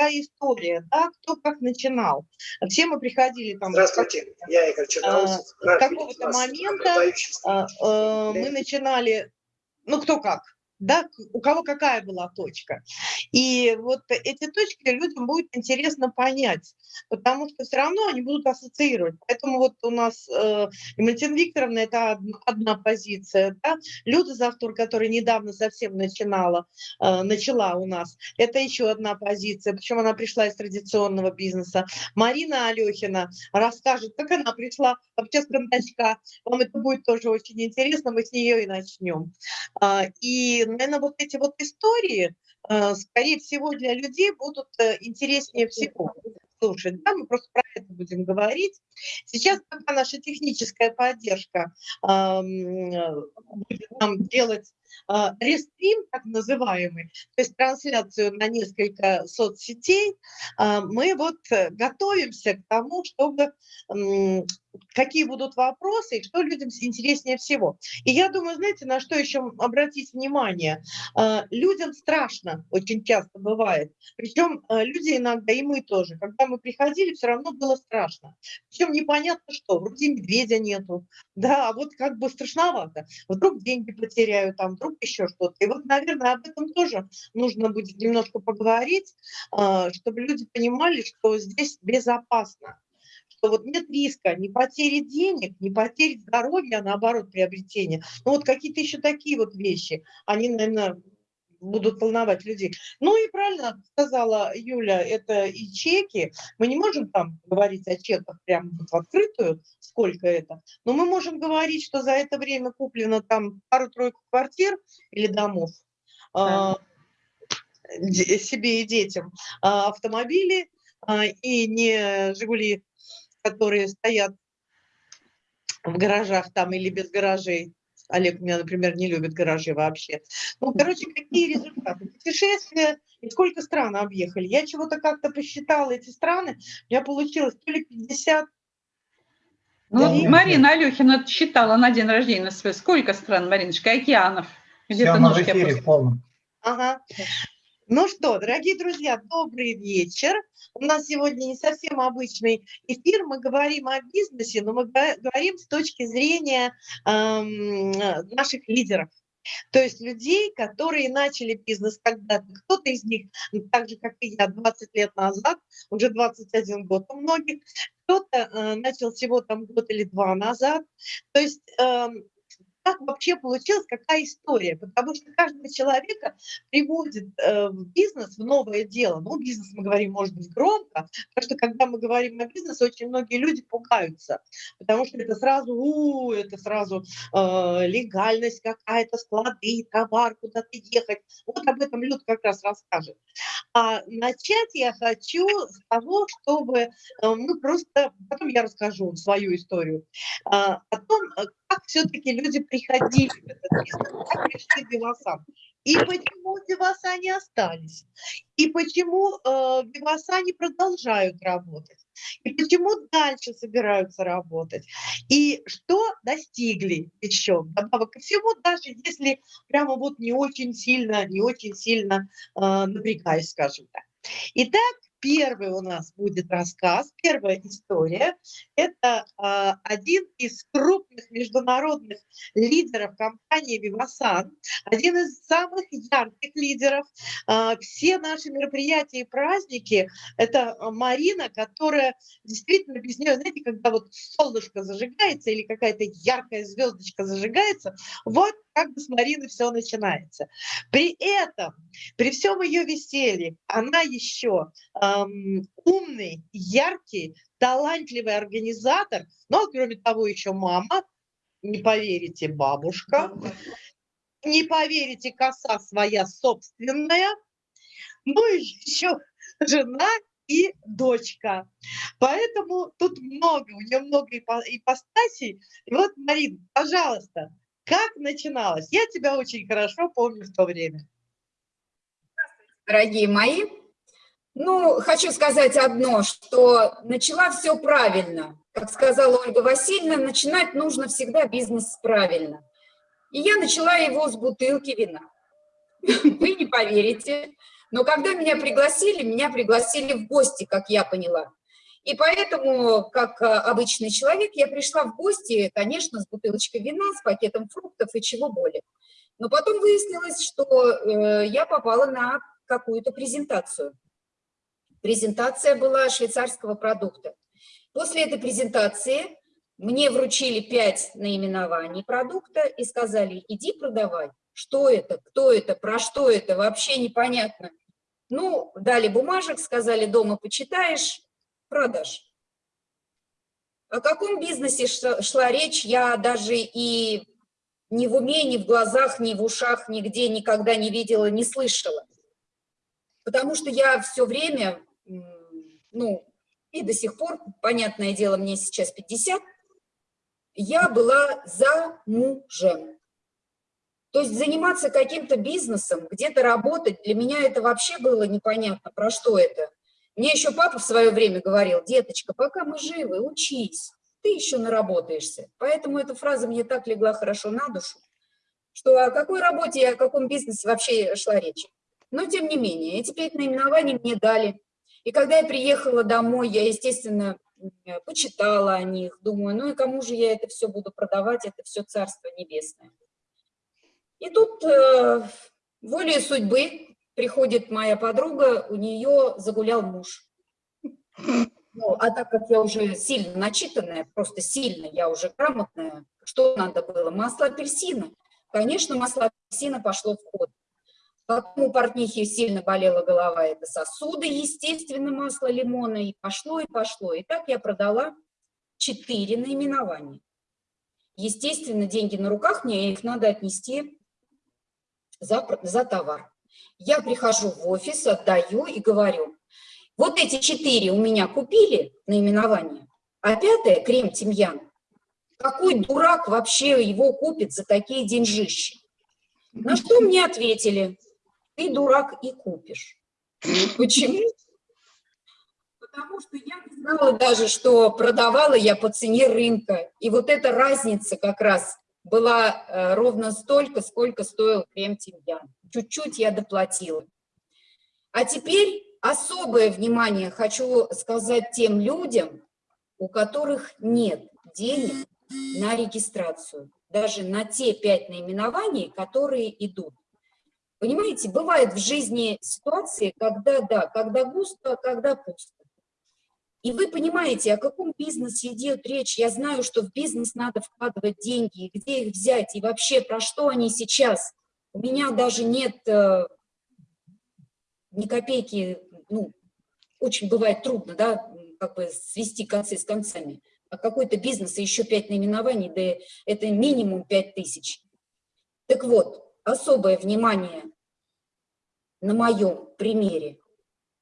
какая история, да, кто как начинал. Все мы приходили там... Здравствуйте, я Игорь Черноусов. С какого-то момента мы начинали, ну кто как, да, у кого какая была точка. И вот эти точки людям будет интересно понять, потому что все равно они будут ассоциировать. Поэтому вот у нас э, Валентина Викторовна – это одна, позиция, да? Люда Завтур, которая недавно совсем начинала, э, начала у нас, это еще одна позиция, причем она пришла из традиционного бизнеса. Марина Алехина расскажет, как она пришла вообще с кондачка. Вам это будет тоже очень интересно, мы с нее и начнем. Э, и наверное, вот эти вот истории, э, скорее всего, для людей будут э, интереснее всего слушать. Да, мы просто про это будем говорить. Сейчас, пока наша техническая поддержка э, будет нам делать э, рестрим, так называемый, то есть трансляцию на несколько соцсетей, э, мы вот готовимся к тому, чтобы какие будут вопросы и что людям интереснее всего. И я думаю, знаете, на что еще обратить внимание? А, людям страшно очень часто бывает. Причем а, люди иногда, и мы тоже, когда мы приходили, все равно было страшно. Причем непонятно что, вроде медведя нету, да, а вот как бы страшновато. Вдруг деньги потеряю, там, вдруг еще что-то. И вот, наверное, об этом тоже нужно будет немножко поговорить, а, чтобы люди понимали, что здесь безопасно вот нет риска ни потери денег, ни потери здоровья, а наоборот приобретения. Ну вот какие-то еще такие вот вещи, они, наверное, будут волновать людей. Ну и правильно сказала Юля, это и чеки. Мы не можем там говорить о чеках прямо в открытую, сколько это, но мы можем говорить, что за это время куплено там пару-тройку квартир или домов да. э, себе и детям, э, автомобили э, и не «Жигули» которые стоят в гаражах там или без гаражей. Олег у меня, например, не любит гаражи вообще. Ну, короче, какие результаты? Путешествия, и сколько стран объехали. Я чего-то как-то посчитала эти страны, у меня получилось то ли 50, ну, вот Марина Алехина считала на день рождения свой. Сколько стран, Мариночка, океанов? Где-то ножки в полном. Ага. Ну что, дорогие друзья, добрый вечер. У нас сегодня не совсем обычный эфир. Мы говорим о бизнесе, но мы говорим с точки зрения эм, наших лидеров. То есть людей, которые начали бизнес когда-то. Кто-то из них, так же, как и я, 20 лет назад, уже 21 год у многих, кто-то э, начал всего там год или два назад. То есть э, как вообще получилась, какая история, потому что каждого человека приводит э, бизнес, в новое дело. Ну, бизнес мы говорим, может быть, громко, потому что когда мы говорим о бизнесе, очень многие люди пугаются, потому что это сразу, у, это сразу э, легальность какая-то, склады, товар, куда-то ехать. Вот об этом Люд как раз расскажет. А начать я хочу с того, чтобы, э, ну, просто, потом я расскажу свою историю, э, о том, как все-таки люди приходили в этот бизнес, как пришли Вивасан. И почему Виваса не остались. И почему э, Виваса не продолжают работать. И почему дальше собираются работать. И что достигли еще. Добавок ко всему, даже если прямо вот не очень сильно, не очень сильно э, напрягаясь, скажем так. Итак, Первый у нас будет рассказ, первая история. Это э, один из крупных международных лидеров компании «Вивасан», один из самых ярких лидеров. Э, все наши мероприятия и праздники – это Марина, которая действительно без нее, знаете, когда вот солнышко зажигается или какая-то яркая звездочка зажигается, вот как бы с Мариной все начинается. При этом, при всем ее веселье, она еще эм, умный, яркий, талантливый организатор, но кроме того еще мама, не поверите, бабушка, не поверите, коса своя собственная, ну и еще жена и дочка. Поэтому тут много, у нее много ипостасей. И вот, Марин, пожалуйста, как начиналось? Я тебя очень хорошо помню в то время. Дорогие мои, ну, хочу сказать одно, что начала все правильно. Как сказала Ольга Васильевна, начинать нужно всегда бизнес правильно. И я начала его с бутылки вина. Вы не поверите, Но когда меня пригласили, меня пригласили в гости, как я поняла. И поэтому, как а, обычный человек, я пришла в гости, конечно, с бутылочкой вина, с пакетом фруктов и чего более. Но потом выяснилось, что э, я попала на какую-то презентацию. Презентация была швейцарского продукта. После этой презентации мне вручили пять наименований продукта и сказали, иди продавай. Что это, кто это, про что это, вообще непонятно. Ну, дали бумажек, сказали, дома почитаешь, продаж. О каком бизнесе шла речь, я даже и ни в уме, ни в глазах, ни в ушах, нигде никогда не видела, не слышала. Потому что я все время, ну, и до сих пор, понятное дело, мне сейчас 50, я была за мужем. То есть заниматься каким-то бизнесом, где-то работать, для меня это вообще было непонятно, про что это. Мне еще папа в свое время говорил, деточка, пока мы живы, учись, ты еще наработаешься. Поэтому эта фраза мне так легла хорошо на душу, что о какой работе и о каком бизнесе вообще шла речь. Но тем не менее, эти пять наименований мне дали. И когда я приехала домой, я, естественно, почитала о них, думаю, ну и кому же я это все буду продавать, это все Царство Небесное. И тут э, волей судьбы приходит моя подруга, у нее загулял муж. Ну, а так как я уже сильно начитанная, просто сильно, я уже грамотная, что надо было? Масло апельсина. Конечно, масло апельсина пошло в ход. Потом у портнихи сильно болела голова, это сосуды, естественно, масло лимона, и пошло, и пошло. И так я продала четыре наименования. Естественно, деньги на руках, мне их надо отнести за, за товар. Я прихожу в офис, отдаю и говорю, вот эти четыре у меня купили наименование, а пятое, крем тимьян, какой дурак вообще его купит за такие деньжищи? На что мне ответили, ты дурак и купишь. Почему? Потому что я не знала даже, что продавала я по цене рынка. И вот эта разница как раз была э, ровно столько, сколько стоил крем тимьян. Чуть-чуть я доплатила. А теперь особое внимание хочу сказать тем людям, у которых нет денег на регистрацию, даже на те пять наименований, которые идут. Понимаете, бывает в жизни ситуации, когда да, когда густо, когда пусто. И вы понимаете, о каком бизнесе идет речь. Я знаю, что в бизнес надо вкладывать деньги, где их взять, и вообще про что они сейчас. У меня даже нет э, ни копейки, ну, очень бывает трудно, да, как бы свести концы с концами. А какой-то бизнес и еще пять наименований, да это минимум пять тысяч. Так вот, особое внимание на моем примере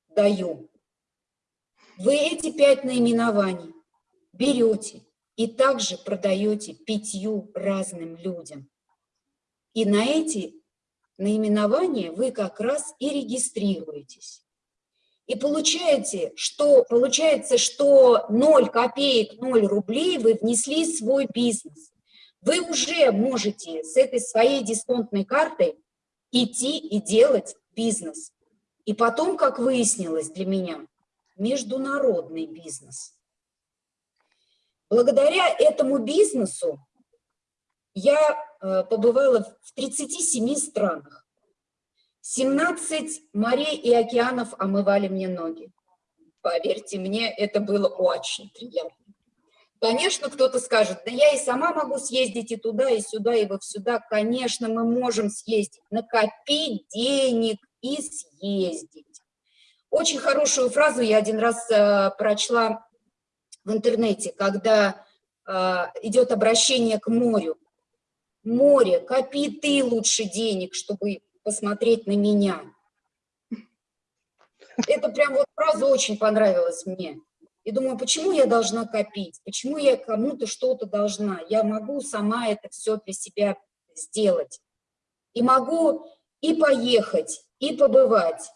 даю. Вы эти пять наименований берете и также продаете пятью разным людям. И на эти наименования вы как раз и регистрируетесь. И получаете, что, получается, что 0 копеек, 0 рублей вы внесли в свой бизнес вы уже можете с этой своей дисконтной картой идти и делать бизнес. И потом, как выяснилось для меня, международный бизнес. Благодаря этому бизнесу я э, побывала в 37 странах. 17 морей и океанов омывали мне ноги. Поверьте мне, это было очень приятно. Конечно, кто-то скажет, да я и сама могу съездить и туда, и сюда, и во сюда. Конечно, мы можем съездить, накопить денег и съездить. Очень хорошую фразу я один раз э, прочла в интернете, когда э, идет обращение к морю. Море, копи ты лучше денег, чтобы посмотреть на меня. Это прям вот фраза очень понравилась мне. И думаю, почему я должна копить? Почему я кому-то что-то должна? Я могу сама это все для себя сделать. И могу и поехать, и побывать.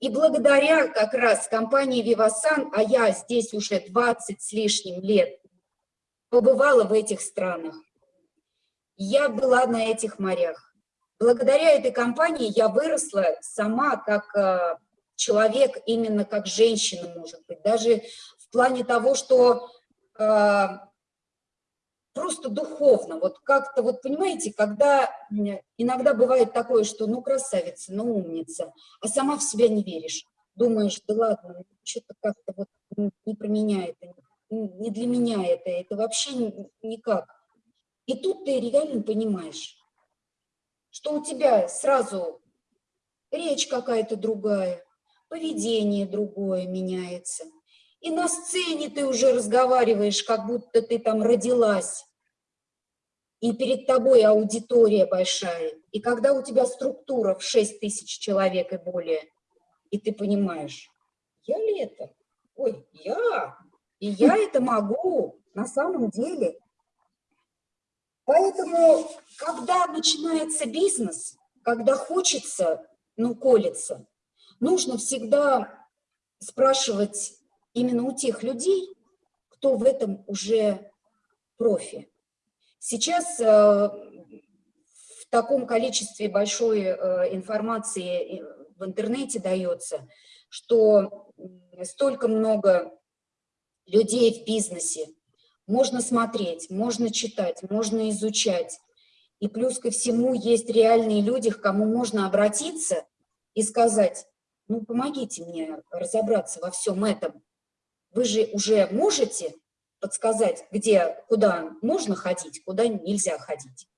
И благодаря как раз компании «Вивасан», а я здесь уже 20 с лишним лет, побывала в этих странах. Я была на этих морях. благодаря этой компании я выросла сама как э, человек, именно как женщина, может быть, даже плане того, что э, просто духовно, вот как-то, вот понимаете, когда иногда бывает такое, что ну красавица, ну умница, а сама в себя не веришь, думаешь, да ладно, ну, что-то как-то вот не про меня это, не для меня это, это вообще никак. И тут ты реально понимаешь, что у тебя сразу речь какая-то другая, поведение другое меняется. И на сцене ты уже разговариваешь, как будто ты там родилась. И перед тобой аудитория большая. И когда у тебя структура в 6 тысяч человек и более, и ты понимаешь, я ли это? Ой, я. И я это могу на самом деле. Поэтому, когда начинается бизнес, когда хочется, ну, колется, нужно всегда спрашивать именно у тех людей, кто в этом уже профи. Сейчас э, в таком количестве большой э, информации в интернете дается, что столько много людей в бизнесе, можно смотреть, можно читать, можно изучать. И плюс ко всему есть реальные люди, к кому можно обратиться и сказать, ну помогите мне разобраться во всем этом. Вы же уже можете подсказать, где, куда можно ходить, куда нельзя ходить.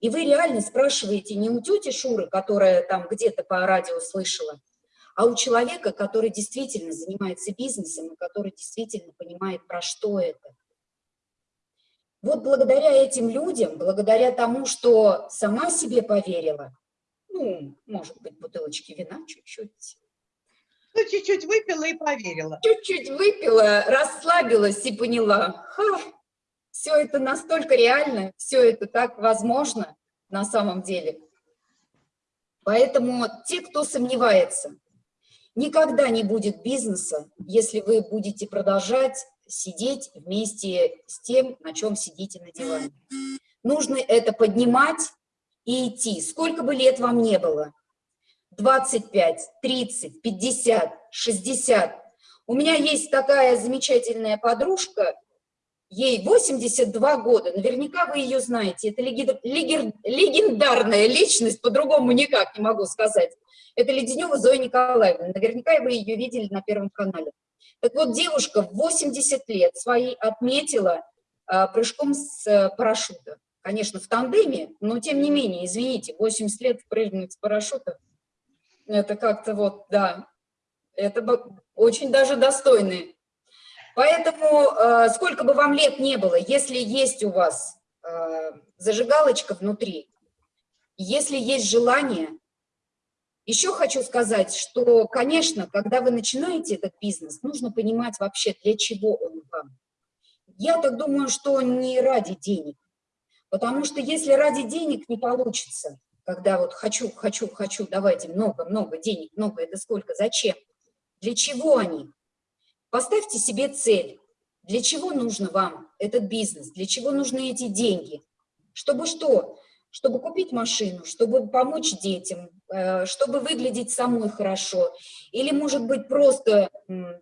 И вы реально спрашиваете не у тети Шуры, которая там где-то по радио слышала, а у человека, который действительно занимается бизнесом и который действительно понимает, про что это. Вот благодаря этим людям, благодаря тому, что сама себе поверила, ну, может быть, бутылочки вина чуть-чуть, ну, чуть-чуть выпила и поверила. Чуть-чуть выпила, расслабилась и поняла, ха, все это настолько реально, все это так возможно на самом деле. Поэтому те, кто сомневается, никогда не будет бизнеса, если вы будете продолжать сидеть вместе с тем, на чем сидите на диване. Нужно это поднимать и идти, сколько бы лет вам не было. 25, 30, 50, 60. У меня есть такая замечательная подружка, ей 82 года, наверняка вы ее знаете, это легендарная личность, по-другому никак не могу сказать. Это Леденева Зоя Николаевна, наверняка вы ее видели на Первом канале. Так вот, девушка в 80 лет свои отметила а, прыжком с а, парашюта. Конечно, в тандеме, но тем не менее, извините, 80 лет прыгнуть с парашюта – это как-то вот, да, это очень даже достойные. Поэтому э, сколько бы вам лет не было, если есть у вас э, зажигалочка внутри, если есть желание, еще хочу сказать, что, конечно, когда вы начинаете этот бизнес, нужно понимать вообще, для чего он вам. Я так думаю, что не ради денег, потому что если ради денег не получится, когда вот хочу, хочу, хочу, давайте много-много денег, много, это сколько, зачем? Для чего они? Поставьте себе цель. Для чего нужно вам этот бизнес? Для чего нужны эти деньги? Чтобы что? Чтобы купить машину, чтобы помочь детям, э, чтобы выглядеть самой хорошо. Или, может быть, просто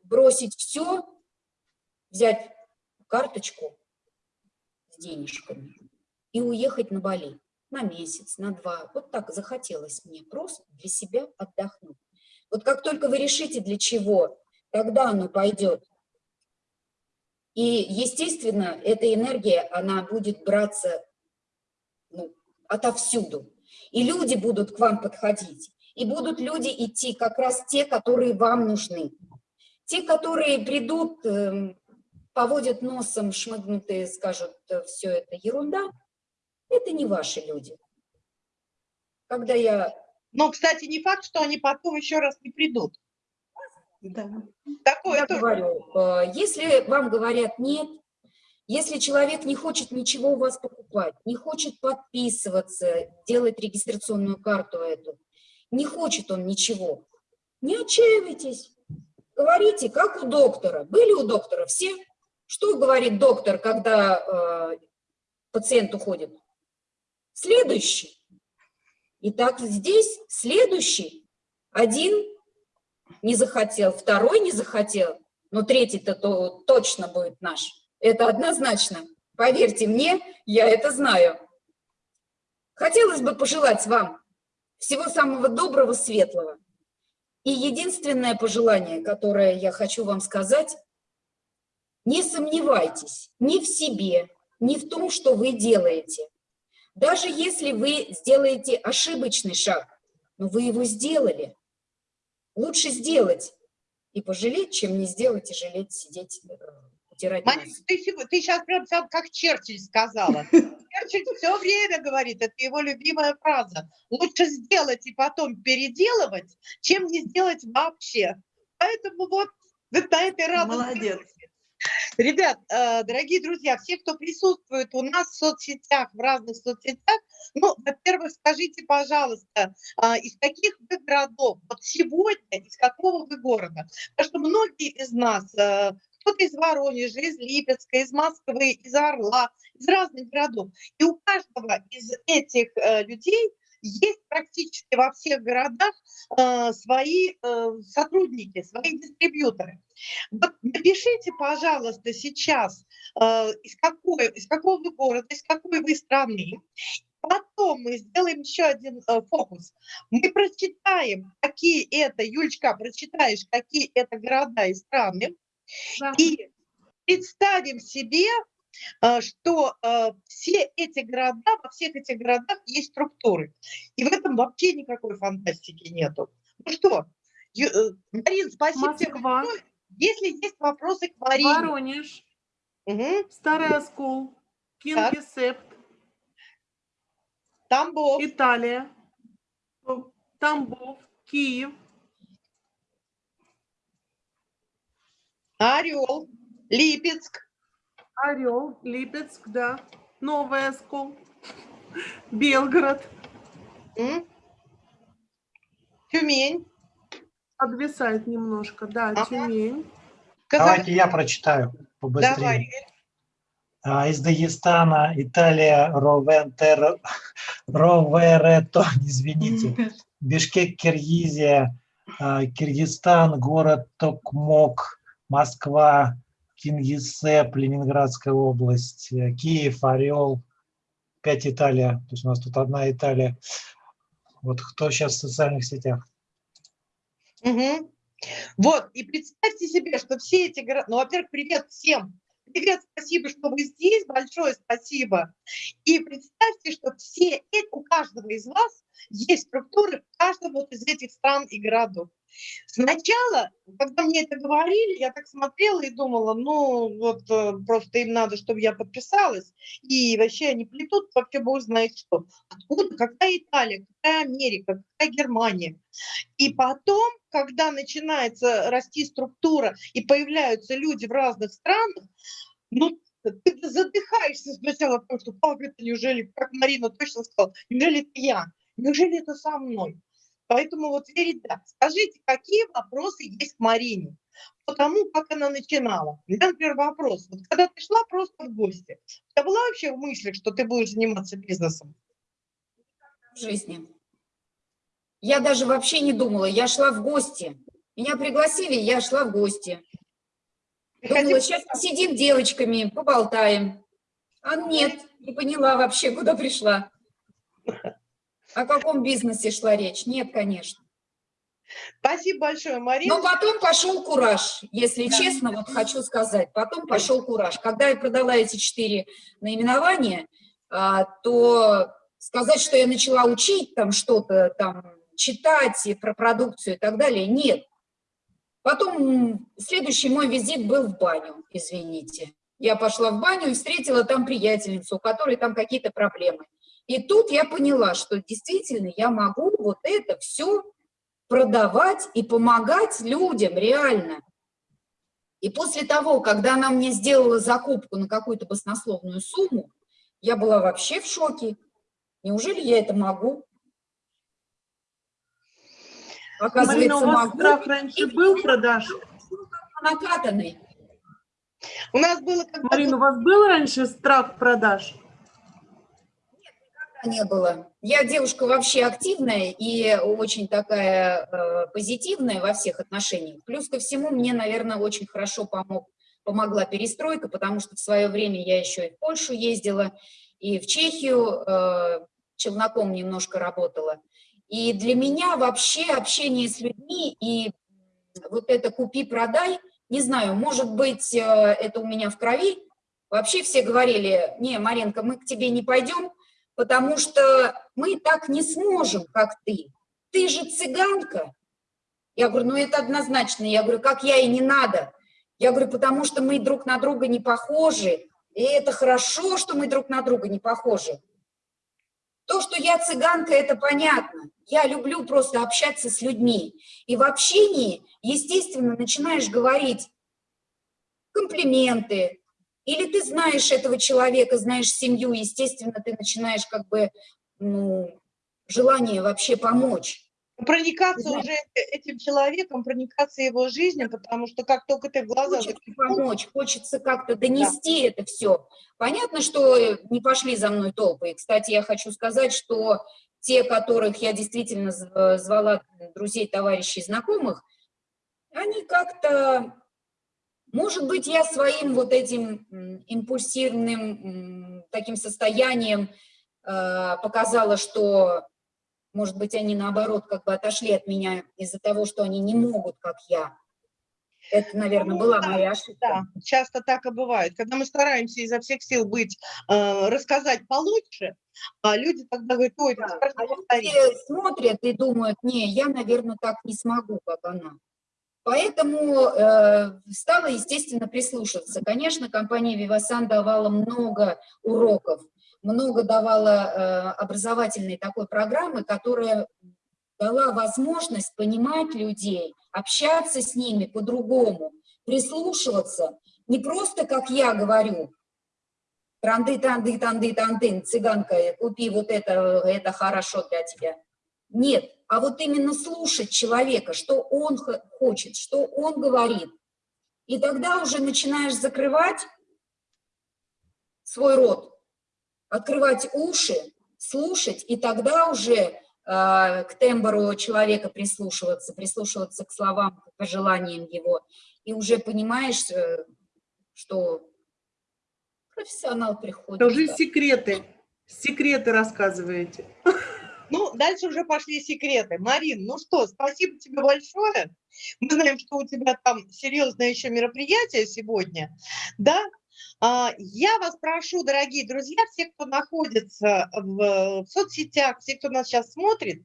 бросить все, взять карточку с денежками и уехать на Бали на месяц, на два. Вот так захотелось мне просто для себя отдохнуть. Вот как только вы решите для чего, тогда оно пойдет. И, естественно, эта энергия, она будет браться ну, отовсюду. И люди будут к вам подходить. И будут люди идти как раз те, которые вам нужны. Те, которые придут, эм, поводят носом, шмыгнутые, скажут, «Э, все это ерунда – это не ваши люди. Когда я... Но, кстати, не факт, что они потом еще раз не придут. Да. Такое я тоже. говорю, э, если вам говорят нет, если человек не хочет ничего у вас покупать, не хочет подписываться, делать регистрационную карту эту, не хочет он ничего, не отчаивайтесь. Говорите, как у доктора. Были у доктора все? Что говорит доктор, когда э, пациент уходит? Следующий. И так здесь следующий, один не захотел, второй не захотел, но третий-то то точно будет наш. Это однозначно. Поверьте мне, я это знаю. Хотелось бы пожелать вам всего самого доброго, светлого. И единственное пожелание, которое я хочу вам сказать, не сомневайтесь ни в себе, ни в том, что вы делаете. Даже если вы сделаете ошибочный шаг, но вы его сделали, лучше сделать и пожалеть, чем не сделать и жалеть, сидеть, э, потирать Марина, ты, ты сейчас прям как Черчилль сказала. Черчилль все время говорит, это его любимая фраза. Лучше сделать и потом переделывать, чем не сделать вообще. Поэтому вот на этой радости. Молодец. Ребят, э, дорогие друзья, все, кто присутствует у нас в соцсетях, в разных соцсетях, ну, во-первых, скажите, пожалуйста, а, из каких вы городов, вот сегодня, из какого вы города? Потому что многие из нас, э, кто-то из Воронежа, из Липецка, из Москвы, из Орла, из разных городов. И у каждого из этих э, людей есть практически во всех городах э, свои э, сотрудники, свои дистрибьюторы. Вот напишите, пожалуйста, сейчас, э, из, какой, из какого вы города, из какой вы страны. Потом мы сделаем еще один э, фокус. Мы прочитаем, какие это, Юлечка, прочитаешь, какие это города и страны, да. и представим себе, что э, все эти города, во всех этих городах есть структуры. И в этом вообще никакой фантастики нету. Ну что, э, Марин, спасибо Москва. тебе Если есть вопросы к Марине. Воронеж, угу. Старый Оскол, Кингисепп, Тамбов, Италия, Тамбов, Киев, Орел, Липецк, Орел, Липецк, да. Новый Оскол, Белгород. М? Тюмень. Подвисает немножко, да, ага. Тюмень. Давайте я прочитаю побыстрее. Давай. А, из Дагестана, Италия, Ровентер, Роверето, извините, Бишкек, Киргизия, а, Киргизстан, город Токмок, Москва, Кингисепп, Ленинградская область, э, Киев, Орел, пять Италия. То есть у нас тут одна Италия. Вот кто сейчас в социальных сетях. Угу. Вот, и представьте себе, что все эти города... Ну, во-первых, привет всем. Привет, спасибо, что вы здесь, большое спасибо. И представьте, что все эти, у каждого из вас есть структуры в каждом вот из этих стран и городов. Сначала, когда мне это говорили, я так смотрела и думала, ну вот э, просто им надо, чтобы я подписалась, и вообще они плетут, вообще бог знает что. Откуда, какая Италия, какая Америка, какая Германия. И потом, когда начинается расти структура и появляются люди в разных странах, ну, ты задыхаешься сначала, потому что, как это неужели, как Марина точно сказала, неужели это я, неужели это со мной? Поэтому вот, Верита, скажите, какие вопросы есть к Марине? По тому, как она начинала. У меня, например, вопрос. Вот когда ты шла просто в гости, у тебя была вообще в мыслях, что ты будешь заниматься бизнесом? В жизни. Я даже вообще не думала. Я шла в гости. Меня пригласили, я шла в гости. Думала, сейчас посидим девочками, поболтаем. А нет, не поняла вообще, куда пришла. О каком бизнесе шла речь? Нет, конечно. Спасибо большое, Марина. Но потом пошел кураж, если да. честно, вот хочу сказать. Потом пошел кураж. Когда я продала эти четыре наименования, а, то сказать, что я начала учить там что-то, там, читать про продукцию и так далее, нет. Потом следующий мой визит был в баню, извините. Я пошла в баню и встретила там приятельницу, у которой там какие-то проблемы. И тут я поняла, что действительно я могу вот это все продавать и помогать людям реально. И после того, когда она мне сделала закупку на какую-то баснословную сумму, я была вообще в шоке. Неужели я это могу? Оказывается, Марина, у вас могу. страх раньше был продаж? Накатанный. У нас было... Марина, у вас был раньше страх продаж? Не было. Я девушка вообще активная и очень такая э, позитивная во всех отношениях. Плюс ко всему мне, наверное, очень хорошо помог, помогла перестройка, потому что в свое время я еще и в Польшу ездила, и в Чехию э, челноком немножко работала. И для меня вообще общение с людьми и вот это «купи-продай», не знаю, может быть, э, это у меня в крови. Вообще все говорили, не, Маренко, мы к тебе не пойдем, потому что мы так не сможем, как ты. Ты же цыганка. Я говорю, ну это однозначно. Я говорю, как я и не надо. Я говорю, потому что мы друг на друга не похожи, и это хорошо, что мы друг на друга не похожи. То, что я цыганка, это понятно. Я люблю просто общаться с людьми. И в общении, естественно, начинаешь говорить комплименты, или ты знаешь этого человека, знаешь семью, естественно, ты начинаешь как бы ну, желание вообще помочь. Проникаться Знаешь, уже этим человеком, проникаться его жизнью, потому что как только ты в глаза... Хочется помочь, хочется как-то донести да. это все. Понятно, что не пошли за мной толпы. И, кстати, я хочу сказать, что те, которых я действительно звала друзей, товарищей, знакомых, они как-то может быть, я своим вот этим импульсивным таким состоянием э, показала, что, может быть, они наоборот как бы отошли от меня из-за того, что они не могут, как я. Это, наверное, ну, была да, моя ошибка. Да, часто так и бывает. Когда мы стараемся изо всех сил быть, э, рассказать получше, а люди тогда говорят, ой, да. а люди смотрят и думают, не, я, наверное, так не смогу, как она. Поэтому э, стала, естественно, прислушиваться. Конечно, компания Vivasan давала много уроков, много давала э, образовательной такой программы, которая дала возможность понимать людей, общаться с ними по-другому, прислушиваться. Не просто, как я говорю, транды, танды, танды, танды, цыганка, купи вот это, это хорошо для тебя. Нет, а вот именно слушать человека, что он хочет, что он говорит. И тогда уже начинаешь закрывать свой рот, открывать уши, слушать, и тогда уже э, к тембру человека прислушиваться, прислушиваться к словам, к пожеланиям его, и уже понимаешь, э, что профессионал приходит. Тоже да. секреты, секреты рассказываете. Ну, дальше уже пошли секреты. Марин, ну что, спасибо тебе большое. Мы знаем, что у тебя там серьезное еще мероприятие сегодня. Да, а, я вас прошу, дорогие друзья, все, кто находится в соцсетях, все, кто нас сейчас смотрит,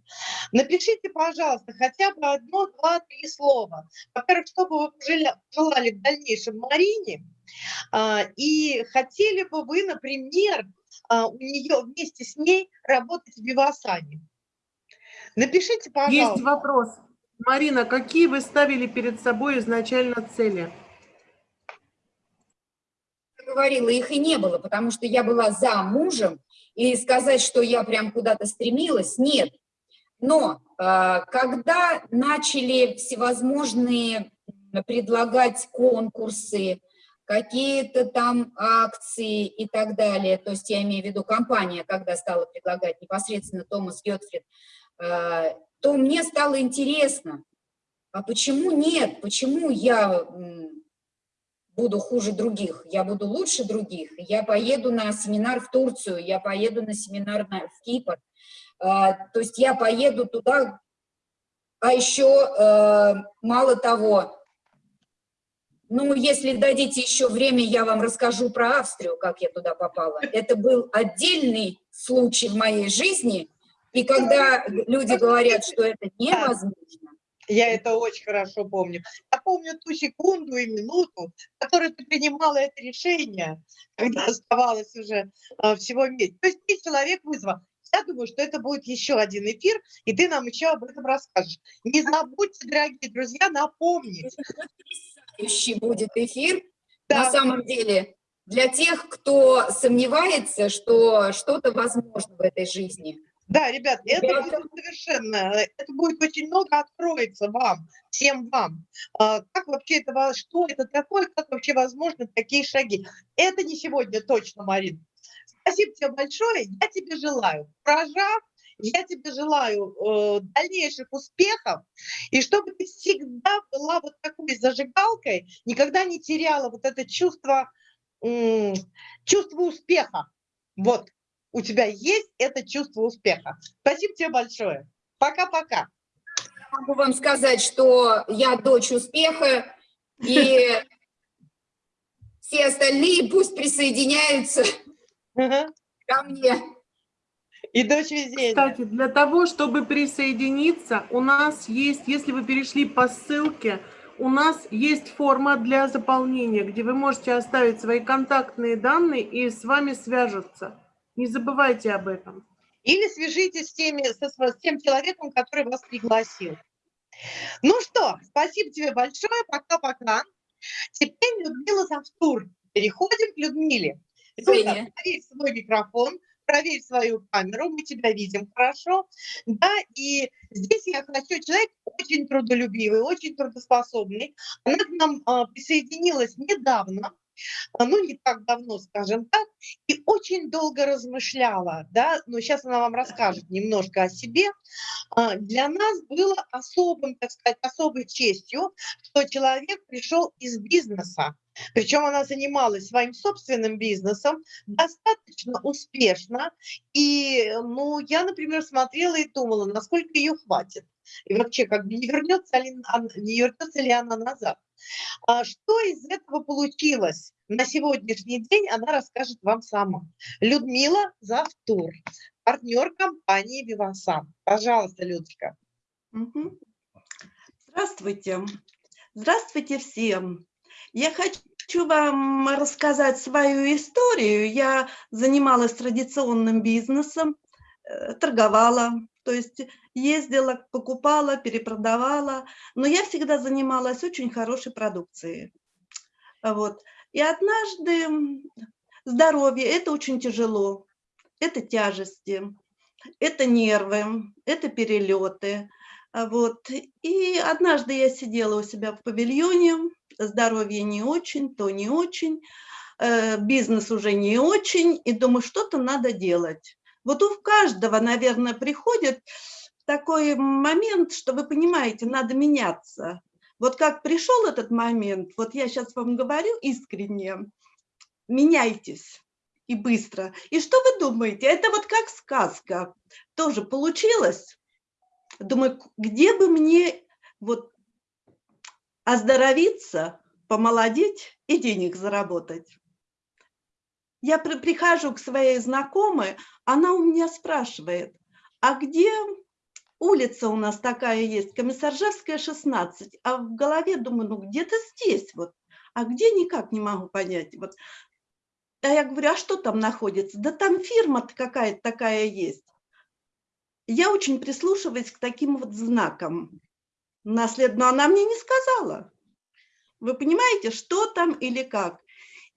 напишите, пожалуйста, хотя бы одно, два, три слова. Во-первых, что бы вы пожелали в дальнейшем Марине, а, и хотели бы вы, например, у нее вместе с ней работать в Вивасане. Напишите, пожалуйста. Есть вопрос. Марина, какие вы ставили перед собой изначально цели? Я говорила, их и не было, потому что я была за мужем, и сказать, что я прям куда-то стремилась, нет. Но а, когда начали всевозможные предлагать конкурсы, какие-то там акции и так далее, то есть я имею в виду компания, когда стала предлагать непосредственно Томас Гетфрид, э, то мне стало интересно, а почему нет, почему я буду хуже других, я буду лучше других, я поеду на семинар в Турцию, я поеду на семинар в Кипр, э, то есть я поеду туда, а еще э, мало того, ну, если дадите еще время, я вам расскажу про Австрию, как я туда попала. Это был отдельный случай в моей жизни, и когда люди говорят, что это невозможно, я это очень хорошо помню. Я помню ту секунду и минуту, в которой ты принимала это решение, когда оставалось уже э, всего месяц. То есть ты человек вызвал. Я думаю, что это будет еще один эфир, и ты нам еще об этом расскажешь. Не забудьте, дорогие друзья, напомнить, следующий будет эфир. Да. На самом деле, для тех, кто сомневается, что что-то возможно в этой жизни. Да, ребят, это будет совершенно, это будет очень много откроется вам, всем вам. А, как вообще это, что это такое, как вообще возможны такие шаги. Это не сегодня точно, Марин. Спасибо тебе большое. Я тебе желаю прожав, я тебе желаю э, дальнейших успехов, и чтобы ты всегда была вот такой зажигалкой, никогда не теряла вот это чувство, э, чувство успеха. Вот, у тебя есть это чувство успеха. Спасибо тебе большое. Пока-пока. Могу вам сказать, что я дочь успеха, и все остальные пусть присоединяются ко мне. И дочь везения. Кстати, для того, чтобы присоединиться, у нас есть, если вы перешли по ссылке, у нас есть форма для заполнения, где вы можете оставить свои контактные данные и с вами свяжутся. Не забывайте об этом. Или свяжитесь с, теми, со, с тем человеком, который вас пригласил. Ну что, спасибо тебе большое, пока-пока. Теперь Людмила Завтур. Переходим к Людмиле. Люда, свой микрофон, проверь свою камеру, мы тебя видим хорошо, да, и здесь я хочу, человек очень трудолюбивый, очень трудоспособный, она к нам а, присоединилась недавно, ну, не так давно, скажем так, и очень долго размышляла, да, но сейчас она вам расскажет немножко о себе. А, для нас было особым, так сказать, особой честью, что человек пришел из бизнеса, причем она занималась своим собственным бизнесом достаточно успешно. И ну, я, например, смотрела и думала, насколько ее хватит. И вообще, как бы не вернется ли, не вернется ли она назад. А что из этого получилось на сегодняшний день, она расскажет вам сама. Людмила Завтур, партнер компании «Вивасан». Пожалуйста, Людочка. Здравствуйте. Здравствуйте всем. Я хочу вам рассказать свою историю. Я занималась традиционным бизнесом, э, торговала, то есть ездила, покупала, перепродавала, но я всегда занималась очень хорошей продукцией. Вот. И однажды здоровье – это очень тяжело, это тяжести, это нервы, это перелеты. Вот. И однажды я сидела у себя в павильоне, здоровье не очень, то не очень, э, бизнес уже не очень, и думаю, что-то надо делать. Вот у каждого, наверное, приходит такой момент, что вы понимаете, надо меняться. Вот как пришел этот момент, вот я сейчас вам говорю искренне, меняйтесь и быстро. И что вы думаете? Это вот как сказка. Тоже получилось. Думаю, где бы мне вот оздоровиться, помолодеть и денег заработать. Я при, прихожу к своей знакомой, она у меня спрашивает, а где улица у нас такая есть, Комиссаржевская, 16, а в голове думаю, ну где-то здесь вот, а где никак не могу понять. Вот. А я говорю, а что там находится? Да там фирма какая-то такая есть. Я очень прислушиваюсь к таким вот знакам наслед... но она мне не сказала. Вы понимаете, что там или как?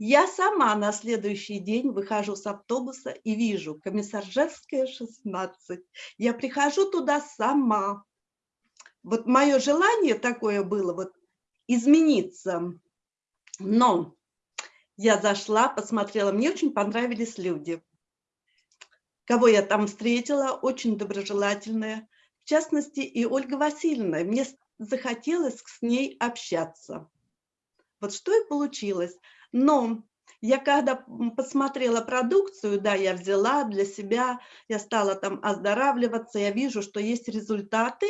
Я сама на следующий день выхожу с автобуса и вижу Комиссаржевская, 16. Я прихожу туда сама. Вот мое желание такое было, вот измениться. Но я зашла, посмотрела, мне очень понравились люди. Кого я там встретила, очень доброжелательные в частности, и Ольга Васильевна. Мне захотелось с ней общаться. Вот что и получилось. Но я когда посмотрела продукцию, да, я взяла для себя, я стала там оздоравливаться, я вижу, что есть результаты,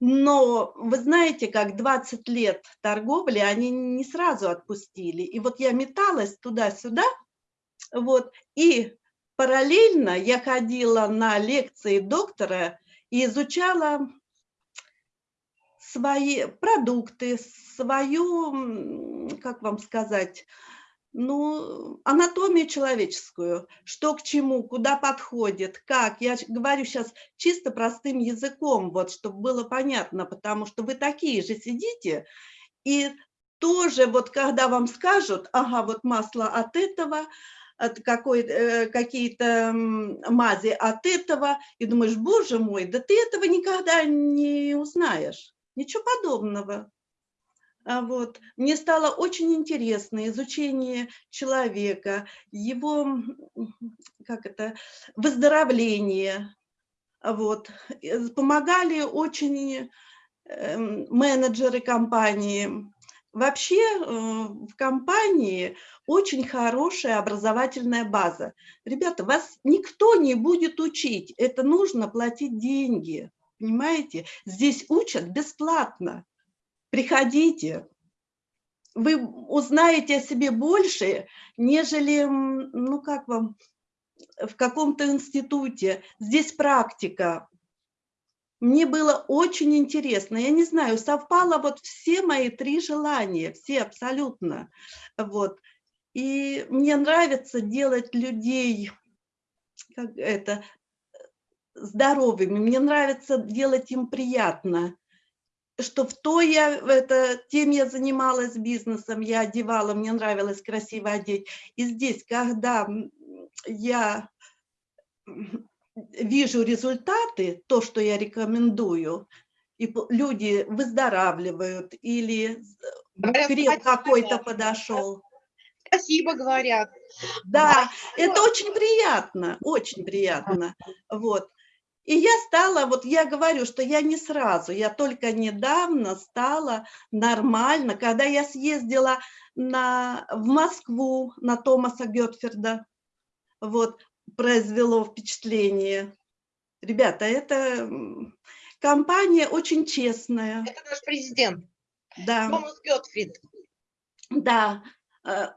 но вы знаете, как 20 лет торговли, они не сразу отпустили. И вот я металась туда-сюда, вот, и параллельно я ходила на лекции доктора и изучала свои продукты, свою, как вам сказать, ну, анатомию человеческую, что к чему, куда подходит, как. Я говорю сейчас чисто простым языком, вот, чтобы было понятно, потому что вы такие же сидите, и тоже вот когда вам скажут, ага, вот масло от этого, э, какие-то мази от этого, и думаешь, боже мой, да ты этого никогда не узнаешь. Ничего подобного. А Вот. Мне стало очень интересно изучение человека, его, как это, выздоровление. А Вот. Э, Помогали очень эм, менеджеры компании. Вообще э, в компании очень хорошая образовательная база. Ребята, вас никто не будет учить, это нужно платить деньги, понимаете? Здесь учат бесплатно. Приходите, вы узнаете о себе больше, нежели, ну как вам, в каком-то институте. Здесь практика. Мне было очень интересно. Я не знаю, совпало вот все мои три желания, все абсолютно. Вот. И мне нравится делать людей как это, здоровыми, мне нравится делать им приятно что в той я, это, тем я занималась бизнесом, я одевала, мне нравилось красиво одеть. И здесь, когда я вижу результаты, то, что я рекомендую, и люди выздоравливают, или крем спасибо, какой-то подошел. Спасибо, говорят. Да, это очень приятно, очень приятно. Вот. И я стала, вот я говорю, что я не сразу, я только недавно стала нормально, когда я съездила на, в Москву на Томаса Гетферда, вот, произвело впечатление. Ребята, это компания очень честная, Это наш президент да. Томас Гетфрид. Да,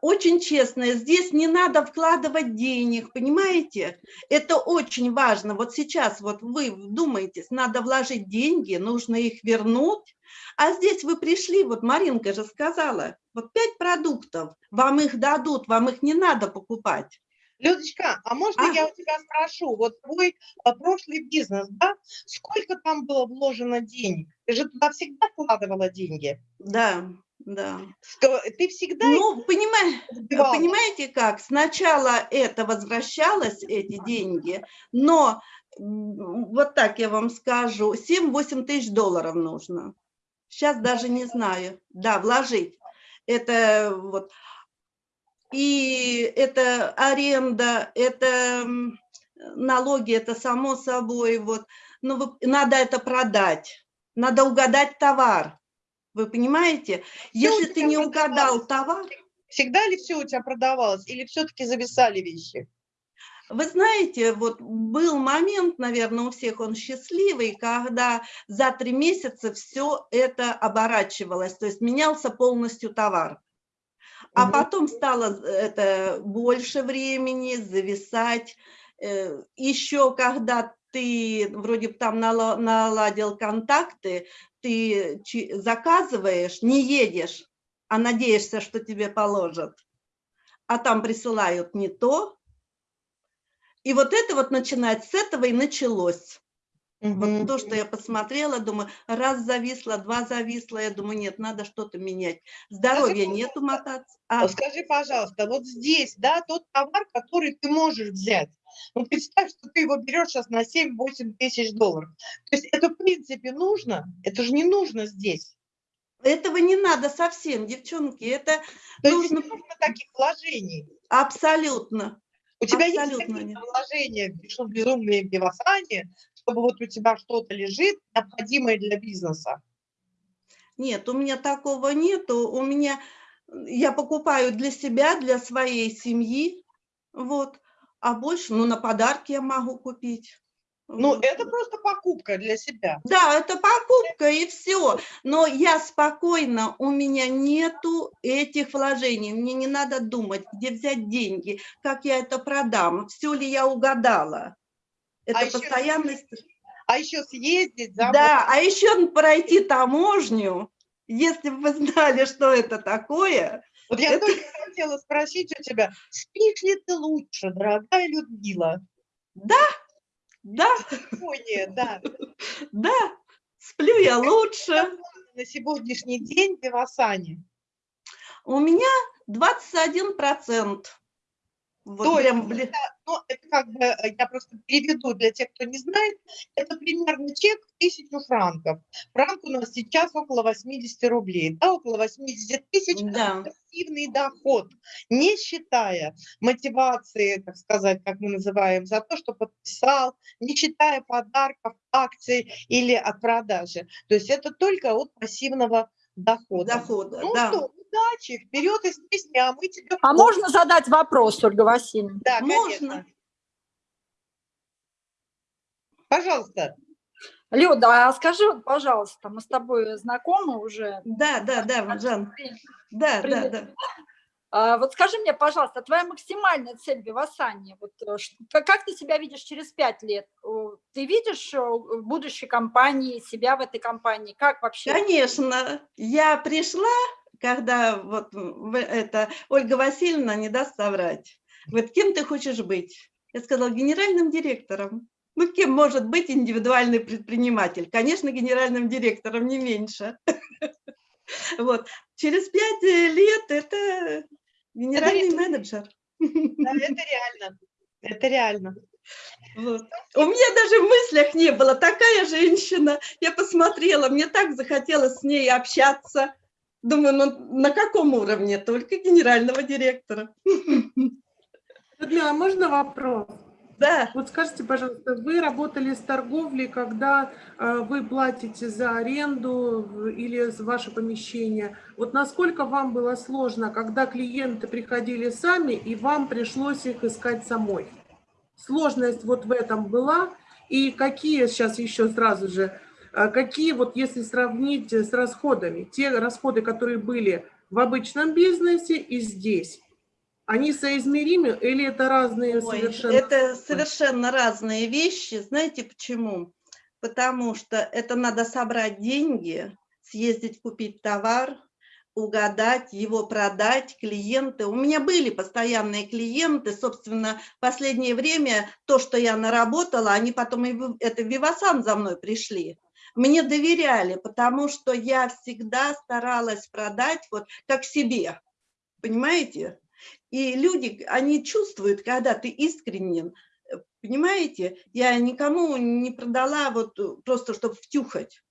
очень честно, здесь не надо вкладывать денег, понимаете? Это очень важно. Вот сейчас вот вы вдумаетесь, надо вложить деньги, нужно их вернуть. А здесь вы пришли, вот Маринка же сказала, вот пять продуктов, вам их дадут, вам их не надо покупать. Людочка, а можно А? я у тебя спрошу, вот твой а, прошлый бизнес, да, сколько там было вложено денег? Ты же туда всегда вкладывала деньги. Да, да. Ско- Ты всегда Ну, понимаете, вбивала? Понимаете как? Сначала это возвращалось, эти деньги, но вот так я вам скажу, 7-8 тысяч долларов нужно. Сейчас даже не знаю. Да, вложить. Это вот. И это аренда, это налоги, это само собой. Вот. Но вы- надо это продать, надо угадать товар. Вы понимаете? Если ты не угадал товар, Всегда ли все у тебя продавалось или все-таки зависали вещи? Вы знаете, вот был момент, наверное, у всех он счастливый, когда за три месяца все это оборачивалось, то есть менялся полностью товар. А потом стало это больше времени зависать. Э, Еще когда ты вроде бы там нала- наладил контакты, ты заказываешь, не едешь, а надеешься, что тебе положат. А там присылают не то, и вот это вот начинать с этого и началось. Вот то, что я посмотрела, думаю, раз зависло, два зависло, я думаю, нет, надо что-то менять. Здоровья нету мотаться. А, Скажи, пожалуйста, вот здесь, да, тот товар, который ты можешь взять. Ну, представь, что ты его берешь сейчас на 7-8 тысяч долларов. То есть это, в принципе, нужно? Это же не нужно здесь. этого не надо совсем, девчонки, это То есть нужно не нужно таких вложений. абсолютно. У тебя есть Абсолютно какие-то нет. вложения, что безумные в Вивасане, чтобы вот у тебя что-то лежит, необходимое для бизнеса? Нет, у меня такого нету. У меня, я покупаю для себя, для своей семьи, вот. А больше, ну, на подарки я могу купить. Ну, это просто покупка для себя. Да, это покупка и все. Но я спокойно, у меня нету этих вложений. Мне не надо думать, где взять деньги, как я это продам, все ли я угадала. Это А постоянность. А еще съездить за Да, а еще пройти таможню, если бы вы знали, что это такое. Вот я Это- только хотела спросить у тебя, спишь ли ты лучше, дорогая Людмила? Да, Спокойнее, да. да, сплю я лучше. На сегодняшний день в Вивасане. У меня 21%. Вот То прям, бли- Ну, это как бы, э, я просто переведу для тех, кто не знает, это примерно чек в тысячу франков. Франк у нас сейчас около 80 рублей, да, около 80 тысяч да. пассивный доход, не считая мотивации, так сказать, как мы называем, за то, что подписал, не считая подарков, акций или от продажи. То есть это только от пассивного дохода. Дохода, Ну да. что, удачи, вперед из песни, а мы тебе... А можно задать вопрос, Ольга Васильевна? Да, Можно. конечно. Пожалуйста. Люда, а скажи, вот, пожалуйста, мы с тобой знакомы уже. Да, да, да, Жан, да, да, Привет. да. Вот скажи мне, пожалуйста, твоя максимальная цель в Вивасане, вот, э, как ты себя видишь через пять лет? Ты видишь э, в будущей компании, себя в этой компании? Как вообще? Конечно, я пришла, когда вот это Ольга Васильевна не даст соврать. Вот кем ты хочешь быть? Я сказала, генеральным директором. Ну, кем может быть индивидуальный предприниматель? Конечно, генеральным директором, не меньше. Вот. Через пять э, лет это генеральный менеджер. Да, это реально. Это реально. Вот. У меня даже в мыслях не было. Такая женщина. Я посмотрела, мне так захотелось с ней общаться. Думаю, ну на каком уровне? Только генерального директора. Людмила, а можно вопрос? Да, Вот скажите, пожалуйста, вы работали с торговлей, когда э, вы платите за аренду или за ваше помещение. Вот насколько вам было сложно, когда клиенты приходили сами, и вам пришлось их искать самой? Сложность вот в этом была, и какие сейчас еще сразу же, э, какие вот если сравнить с расходами, те расходы, которые были в обычном бизнесе и здесь, они соизмеримы или это разные Ой, совершенно? это совершенно разные вещи. Знаете почему? Потому что это надо собрать деньги, съездить купить товар, угадать, его продать, клиенты. У меня были постоянные клиенты, собственно, в последнее время то, что я наработала, они потом и это в Вивасан за мной пришли. Мне доверяли, потому что я всегда старалась продать вот как себе, понимаете? И люди, они чувствуют, когда ты искренен, э, понимаете? Я никому не продала вот э, просто, чтобы втюхать.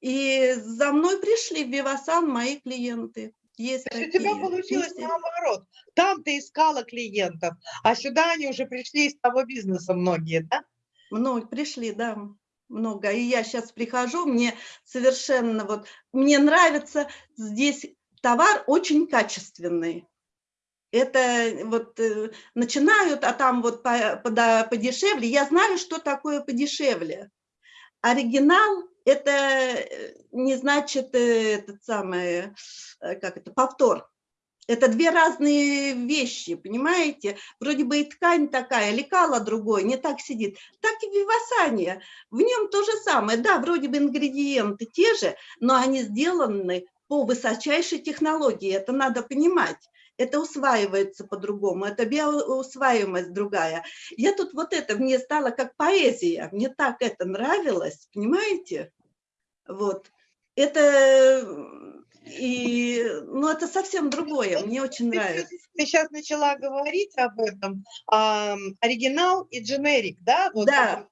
И за мной пришли в Вивасан мои клиенты. Есть То есть у тебя получилось все. наоборот. Там ты искала клиентов, а сюда они уже пришли из того бизнеса многие, да? Много пришли, да, много. И я сейчас прихожу, мне совершенно вот, мне нравится здесь товар очень качественный. Это вот э, начинают, а там вот по- пода- подешевле. Я знаю, что такое подешевле. Оригинал – это э, не значит э, этот самый, как это, повтор. Это две разные вещи, понимаете? Вроде бы и ткань такая, лекала другой, не так сидит. Так и вивасание. В нем то же самое. Да, вроде бы ингредиенты те же, но они сделаны по высочайшей технологии. Это надо понимать. Это усваивается по-другому, это биоусваиваемость другая. Я тут вот это, мне стало как поэзия, мне так это нравилось, понимаете? Вот. Это, и, ну, это совсем другое, мне очень нравится. ты сейчас начала говорить об этом. ам, оригинал и дженерик, да? Вот Да,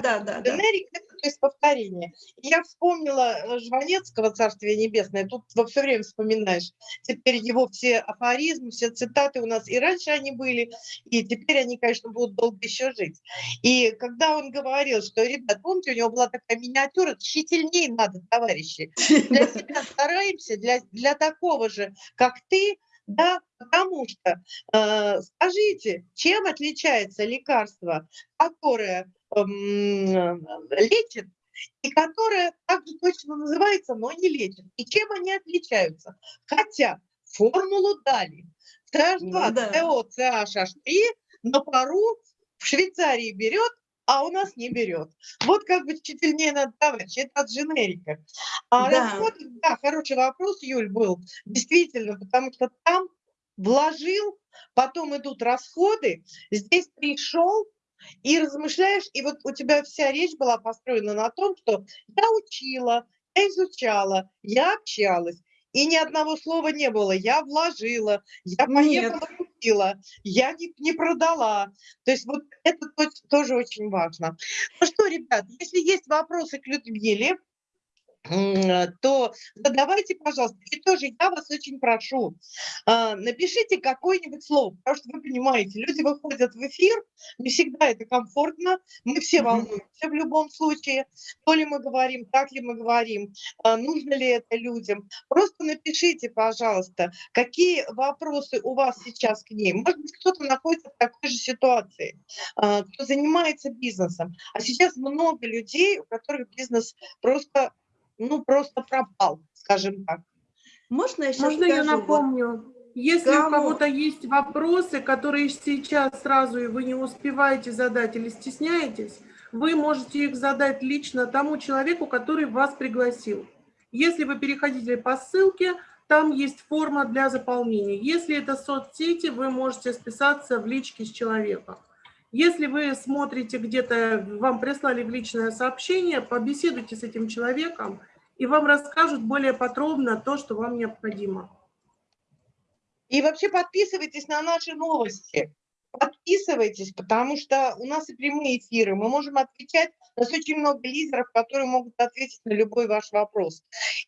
да, да, да. Дженерик – это то есть повторение. Я вспомнила э, Жванецкого, Царствие Небесное, тут все время вспоминаешь. Теперь его все афоризмы, все цитаты у нас и раньше они были, и теперь они, конечно, будут долго еще жить. И когда он говорил, что, ребят, помните, у него была такая миниатюра, тщательнее надо, товарищи. Для себя стараемся, для, для такого же, как ты, да, потому что, э, скажите, чем отличается лекарство, которое лечит и которое также точно называется, но не лечит. И чем они отличаются? Хотя формулу дали. CH2, Ну да. CO, CH3 на пару в Швейцарии берет, а у нас не берет. Вот как бы тщательнее надо, товарищи, это от дженерика. А Да. расходы, да, хороший вопрос, Юль, был, действительно, потому что там вложил, потом идут расходы, здесь пришел, и размышляешь, и вот у тебя вся речь была построена на том, что я учила, я изучала, я общалась, и ни одного слова не было, я вложила, я поехала купила, я не, не продала. То есть вот это тоже очень важно. Ну что, ребят, если есть вопросы к Людмиле, то задавайте, пожалуйста. И тоже я вас очень прошу, а, напишите какое-нибудь слово, потому что вы понимаете, люди выходят в эфир, не всегда это комфортно, мы все волнуемся в любом случае, то ли мы говорим, так ли мы говорим, а, нужно ли это людям. Просто напишите, пожалуйста, какие вопросы у вас сейчас к ней. Может быть, кто-то находится в такой же ситуации, а, кто занимается бизнесом. А сейчас много людей, у которых бизнес просто ну, просто пропал, скажем так. Можно я, Можно я напомню? Если Кому? у кого-то есть вопросы, которые сейчас сразу и вы не успеваете задать или стесняетесь, вы можете их задать лично тому человеку, который вас пригласил. Если вы переходите по ссылке, там есть форма для заполнения. Если это соцсети, вы можете списаться в личке с человеком. Если вы смотрите где-то, вам прислали в личное сообщение, побеседуйте с этим человеком, и вам расскажут более подробно то, что вам необходимо. И вообще подписывайтесь на наши новости. Подписывайтесь, потому что у нас и прямые эфиры. Мы можем отвечать. У нас очень много лидеров, которые могут ответить на любой ваш вопрос.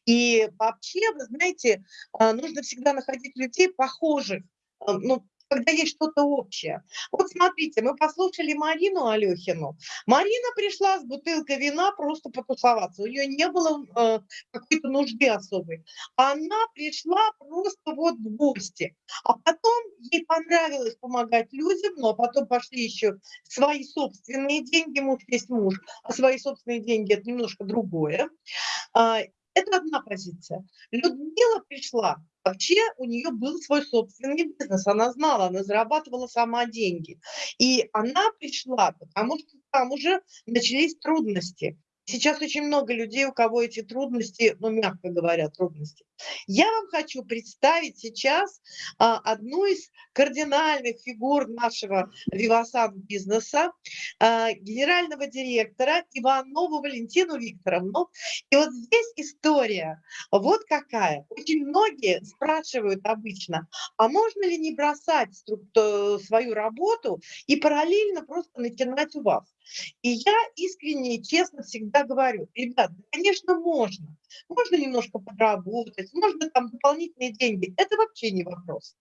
И вообще, вы знаете, а, нужно всегда находить людей похожих, а, ну, когда есть что-то общее. Вот смотрите, мы послушали Марину Алехину. Марина пришла с бутылкой вина просто потусоваться. У нее не было э, какой-то нужды особой. Она пришла просто вот в гости. А потом ей понравилось помогать людям, но потом пошли еще свои собственные деньги, муж есть муж, а свои собственные деньги – это немножко другое. А, это одна позиция. Людмила пришла Вообще у нее был свой собственный бизнес, она знала, она зарабатывала сама деньги. И она пришла, потому что там уже начались трудности. Сейчас очень много людей, у кого эти трудности, ну, мягко говоря, трудности. Я вам хочу представить сейчас а, одну из кардинальных фигур нашего Вивасан бизнеса, а, генерального директора Иванову Валентину Викторовну. И вот здесь история вот какая. Очень многие спрашивают обычно, а можно ли не бросать свою работу и параллельно просто начинать у вас? И я искренне и честно всегда говорю, ребят, конечно, можно. Можно немножко подработать, можно там дополнительные деньги. Это вообще не вопрос.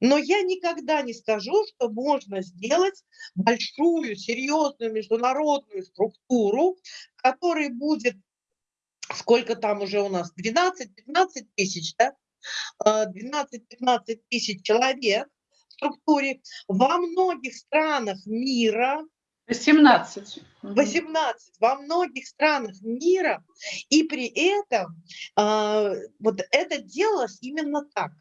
Но я никогда не скажу, что можно сделать большую, серьезную международную структуру, которая будет, сколько там уже у нас, 12-15 тысяч, да? 12-15 а, тысяч человек в структуре во многих странах мира, 18. 18 во многих странах мира, и при этом э, вот это делалось именно так.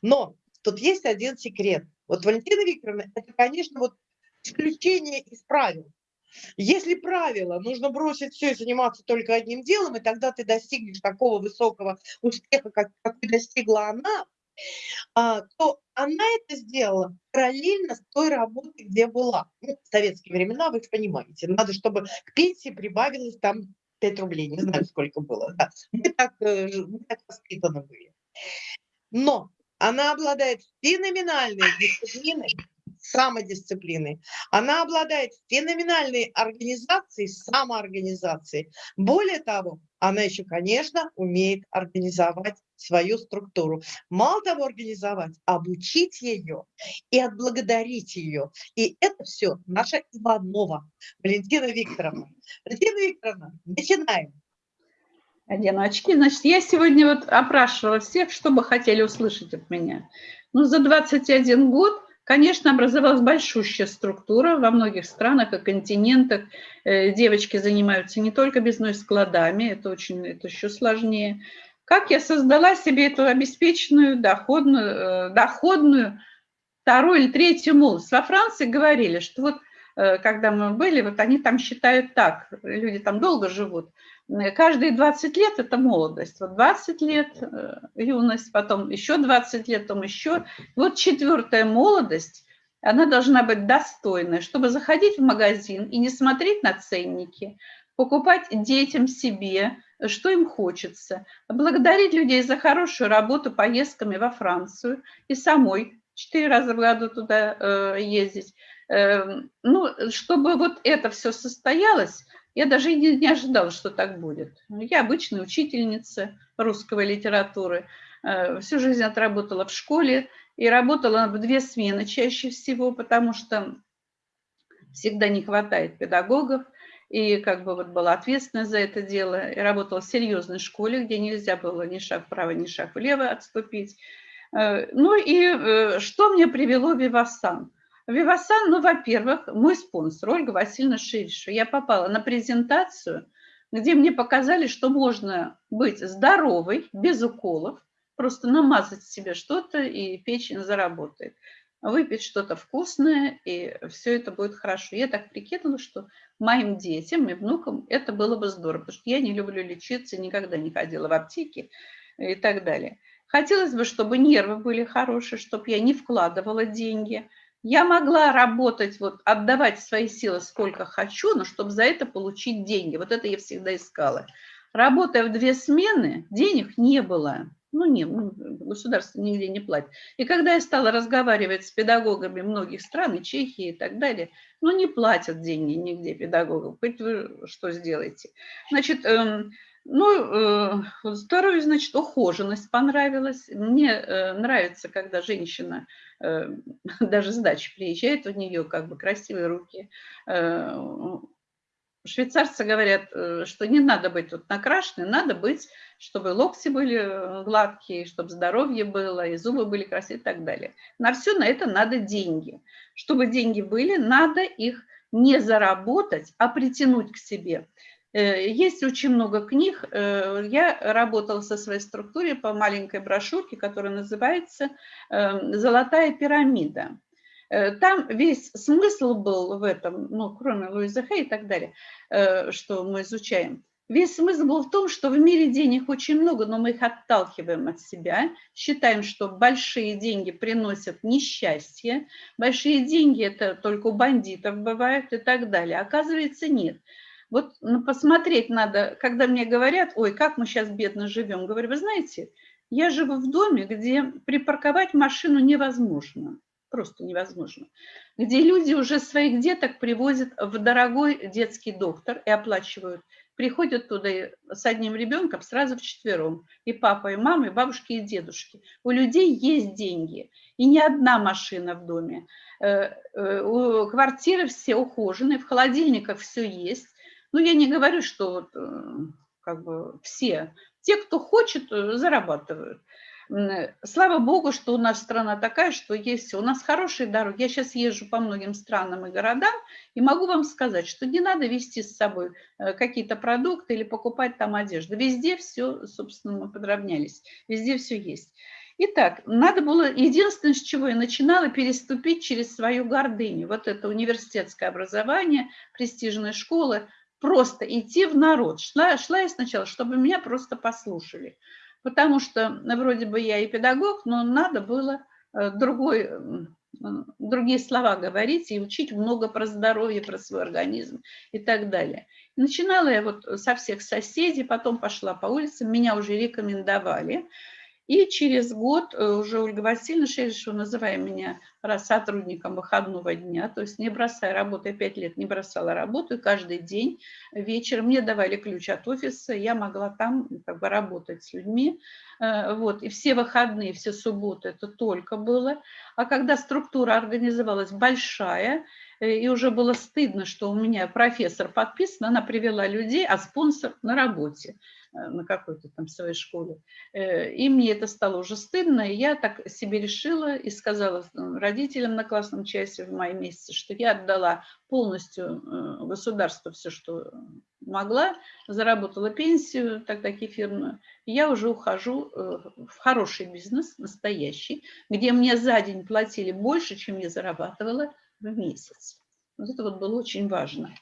Но тут есть один секрет. Вот Валентина Викторовна, это, конечно, вот исключение из правил. Если правило, нужно бросить все и заниматься только одним делом, и тогда ты достигнешь такого высокого успеха, как, как достигла она, то она это сделала параллельно с той работой, где была. Ну, в советские времена, вы понимаете, надо, чтобы к пенсии прибавилось там 5 рублей, не знаю, сколько было. Да. Мы, так, э, мы так воспитаны были. Но она обладает феноменальной дисциплиной, самодисциплины. Она обладает феноменальной организацией, самоорганизацией. Более того, она еще, конечно, умеет организовать свою структуру. Мало того организовать, обучить ее и отблагодарить ее. И это все наша Иванова, Валентина Викторовна. Валентина Викторовна, начинаем. Одену очки. Значит, я сегодня вот опрашивала всех, что бы хотели услышать от меня. Ну, за 21 год Конечно, образовалась большущая структура во многих странах и континентах. Э, девочки занимаются не только бизнес-складами, это очень, это еще сложнее. Как я создала себе эту обеспеченную, доходную, э, доходную вторую или третью молодость? Во Франции говорили, что вот э, когда мы были, вот они там считают так, люди там долго живут, каждые 20 лет – это молодость. Вот 20 лет э, – юность, потом еще 20 лет, потом еще. Вот четвертая молодость, она должна быть достойная, чтобы заходить в магазин и не смотреть на ценники, покупать детям себе, что им хочется, благодарить людей за хорошую работу поездками во Францию и самой четыре раза в году туда ездить. Эм, ну, чтобы вот это все состоялось, я даже не, не ожидала, что так будет. Я обычная учительница русской литературы, всю жизнь отработала в школе и работала в две смены чаще всего, потому что всегда не хватает педагогов, и как бы вот была ответственна за это дело, и работала в серьезной школе, где нельзя было ни шаг вправо, ни шаг влево отступить. Э, ну и э, что мне привело Вивасан? Вивасан, ну, во-первых, мой спонсор Ольга Васильевна Шириша. Я попала на презентацию, где мне показали, что можно быть здоровой, без уколов, просто намазать себе что-то, и печень заработает выпить что-то вкусное, и все это будет хорошо. Я так прикинула, что моим детям и внукам это было бы здорово, потому что я не люблю лечиться, никогда не ходила в аптеки и так далее. Хотелось бы, чтобы нервы были хорошие, чтобы я не вкладывала деньги. Я могла работать, вот, отдавать свои силы сколько хочу, но чтобы за это получить деньги. Вот это я всегда искала. Работая в две смены, денег не было. Ну, нет, ну, государство нигде не платит. И когда я стала разговаривать с педагогами многих стран, и Чехии и так далее, ну, не платят деньги нигде педагогам. Хоть вы что сделаете. Значит, эм, ну, э, второе, значит, ухоженность понравилась. Мне э, нравится, когда женщина э, даже с дачи приезжает, у нее как бы красивые руки, швейцарцы говорят, э, что не надо быть тут накрашенной, надо быть, чтобы локти были э, гладкие, чтобы здоровье было, и зубы были красивые и так далее. На все на это надо деньги. Чтобы деньги были, надо их не заработать, а притянуть к себе. Э, есть очень много книг. Я работала со своей структурой по маленькой брошюрке, которая называется «Золотая пирамида». Э, там весь смысл был в этом, ну, кроме Луиза Хэй и так далее, э, что мы изучаем. Весь смысл был в том, что в мире денег очень много, но мы их отталкиваем от себя, считаем, что большие деньги приносят несчастье, большие деньги это только у бандитов бывают и так далее. Оказывается, нет. Вот ну, посмотреть надо, когда мне говорят, ой, как мы сейчас бедно живем, говорю, вы знаете, я живу в доме, где припарковать машину невозможно просто невозможно, где люди уже своих деток привозят в дорогой детский доктор и оплачивают. Приходят туда с одним ребенком сразу в четвером. И папа, и мама, и бабушки, и дедушки. У людей есть деньги. И не одна машина в доме. Э, э, квартиры все ухоженные, в холодильниках все есть. Ну, я не говорю, что э, как бы все. Те, кто хочет, зарабатывают. Слава богу, что у нас страна такая, что есть у нас хорошие дороги. Я сейчас езжу по многим странам и городам и могу вам сказать, что не надо вести с собой э, какие-то продукты или покупать там одежду. Везде все, собственно, мы подравнялись. Везде все есть. Итак, надо было, единственное, с чего я начинала, переступить через свою гордыню. Вот это университетское образование, престижная школа, просто идти в народ. Шла, шла я сначала, чтобы меня просто послушали потому что вроде бы я и педагог, но надо было э, другой, другие слова говорить и учить много про здоровье, про свой организм и так далее. начинала я вот со всех соседей, потом пошла по улицам, меня уже рекомендовали. И через год э, уже Ольга Васильевна Шерешева, называя меня сотрудником выходного дня, то есть не бросая работу, я пять лет не бросала работу, и каждый день вечером мне давали ключ от офиса, я могла там как бы работать с людьми, э, вот, и все выходные, все субботы это только было, а когда структура организовалась большая, э, и уже было стыдно, что у меня профессор подписан, она привела людей, а спонсор на работе. Э, на какой-то там своей школе. Э, и мне это стало уже стыдно, и я так себе решила и сказала родителям на классном часе в мае месяце, что я отдала полностью э, государству все, что могла, заработала пенсию, тогда кефирную, я уже ухожу в хороший бизнес, настоящий, где мне за день платили больше, чем я зарабатывала в месяц. Вот это вот было очень важно.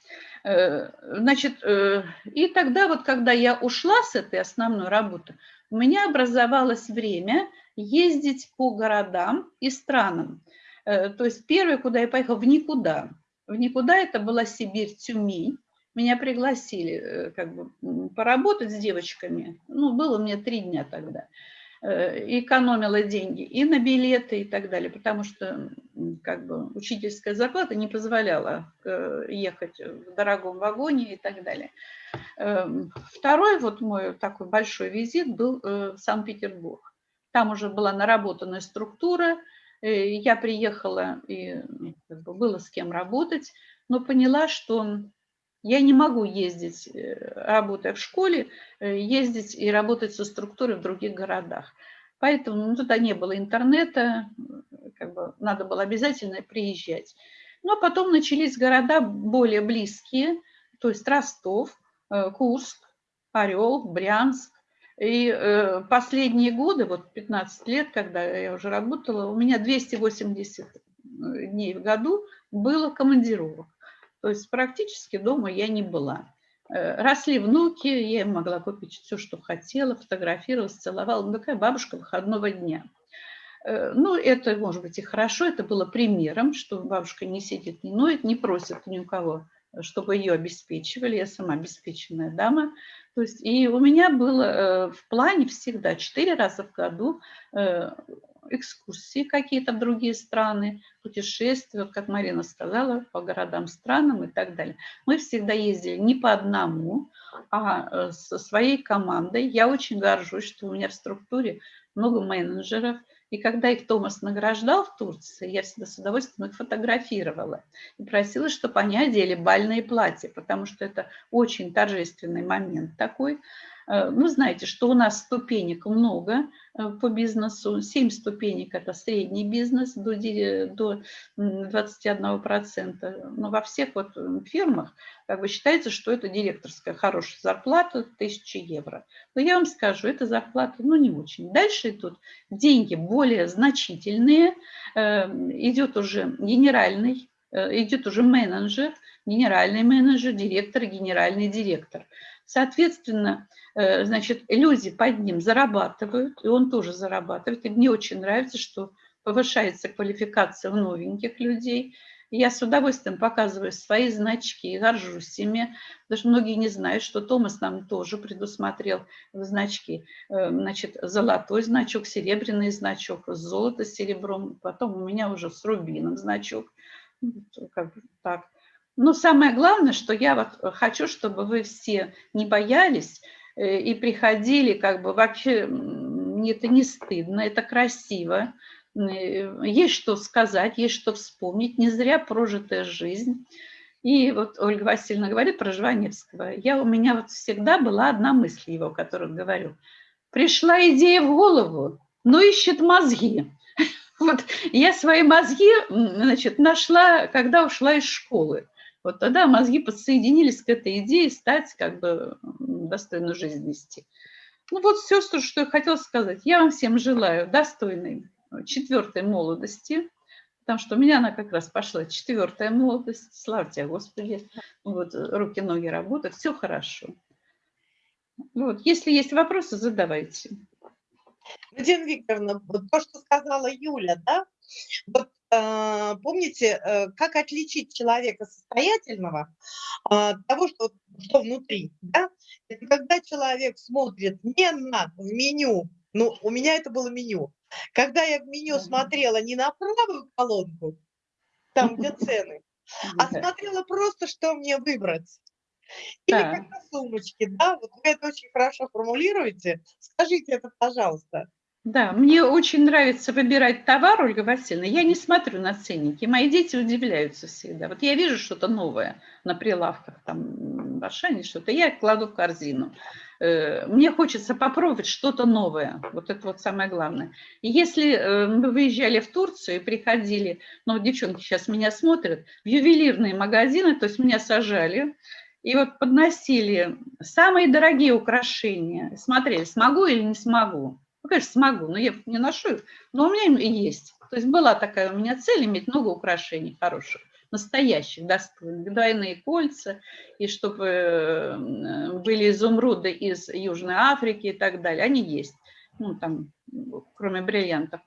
Э, значит, э, и тогда вот, когда я ушла с этой основной работы, у меня образовалось время ездить по городам и странам. Э, то есть первое, куда я поехала, в никуда. В никуда это была Сибирь, Тюмень. Меня пригласили как бы поработать с девочками. Ну, было мне три дня тогда. Э, экономила деньги и на билеты и так далее, потому что как бы учительская зарплата не позволяла э, ехать в дорогом вагоне и так далее. Эм, второй вот мой такой большой визит был в Санкт-Петербург. Там уже была наработанная структура, я приехала, и бы, было с кем работать, но поняла, что я не могу ездить, э, работая в школе, э, ездить и работать со структурой в других городах. Поэтому ну, туда не было интернета, как бы надо было обязательно приезжать. Но потом начались города более близкие, то есть Ростов, э, Курск, Орел, Брянск. И последние годы, вот 15 лет, когда я уже работала, у меня 280 дней в году было командировок. То есть практически дома я не была. Э, росли внуки, я могла купить все, что хотела, фотографировалась, целовала. Ну, такая бабушка выходного дня. Э, ну, это, может быть, и хорошо, это было примером, что бабушка не сидит, не ноет, не просит ни у кого, чтобы ее обеспечивали. Я сама обеспеченная дама. То есть, и у меня было э, в плане всегда четыре раза в году экскурсии какие-то в другие страны, путешествия, как Марина сказала, по городам, странам и так далее. Мы всегда ездили не по одному, а э, со своей командой. Я очень горжусь, что у меня в структуре много менеджеров, и когда их Томас награждал в Турции, я всегда с удовольствием их фотографировала и просила, чтобы они одели бальные платья, потому что это очень торжественный момент такой. Э, ну, знаете, что у нас ступенек много э, по бизнесу. 7 ступенек – это средний бизнес до, до 21%. Но во всех вот фирмах как бы считается, что это директорская хорошая зарплата, 1000 евро. Но я вам скажу, эта зарплата ну, не очень. Дальше идут деньги более значительные. Э, идет уже генеральный, идет уже менеджер, генеральный менеджер, директор, генеральный директор. Соответственно, э, значит, люди под ним зарабатывают, и он тоже зарабатывает. И мне очень нравится, что повышается квалификация у новеньких людей. Я с удовольствием показываю свои значки, горжусь ими, что многие не знают, что Томас нам тоже предусмотрел значки. Э, значит, золотой значок, серебряный значок, золото с серебром, потом у меня уже с рубином значок. Как так. Но самое главное, что я вот хочу, чтобы вы все не боялись э, и приходили, как бы вообще это не стыдно, это красиво, э, есть что сказать, есть что вспомнить, не зря прожитая жизнь. И вот Ольга Васильевна говорит про Жваневского. Я, у меня вот всегда была одна мысль его, которую говорю. Пришла идея в голову, но ищет мозги. Вот я свои мозги значит, нашла, когда ушла из школы. Вот тогда мозги подсоединились к этой идее стать как бы достойную жизнь вести. Ну вот все, что, я хотела сказать. Я вам всем желаю достойной четвертой молодости, потому что у меня она как раз пошла четвертая молодость. Слава тебе, Господи. Вот руки-ноги работают, все хорошо. Вот, если есть вопросы, задавайте. Надежда Викторовна, то, что сказала Юля, да, вот помните, э, как отличить человека состоятельного от того, что, что внутри? Да? Это когда человек смотрит не на в меню, ну, у меня это было меню. Когда я в меню смотрела не на правую колонку, там, где цены, а смотрела просто, что мне выбрать. Или да. как на сумочке, да? Вот вы это очень хорошо формулируете. Скажите это, пожалуйста. Да, мне очень нравится выбирать товар, Ольга Васильевна. Я не смотрю на ценники. Мои дети удивляются всегда. Вот я вижу что-то новое на прилавках, там в Ашане что-то, я кладу в корзину. Э, мне хочется попробовать что-то новое. Вот это вот самое главное. Если э, мы выезжали в Турцию и приходили, ну, девчонки сейчас меня смотрят, в ювелирные магазины, то есть меня сажали, и вот подносили самые дорогие украшения, смотрели, смогу или не смогу. Ну, конечно, смогу, но я не ношу их, но у меня и есть. То есть была такая у меня цель иметь много украшений хороших, настоящих, достойных, двойные кольца, и чтобы э, были изумруды из Южной Африки и так далее. Они есть, ну, там, кроме бриллиантов.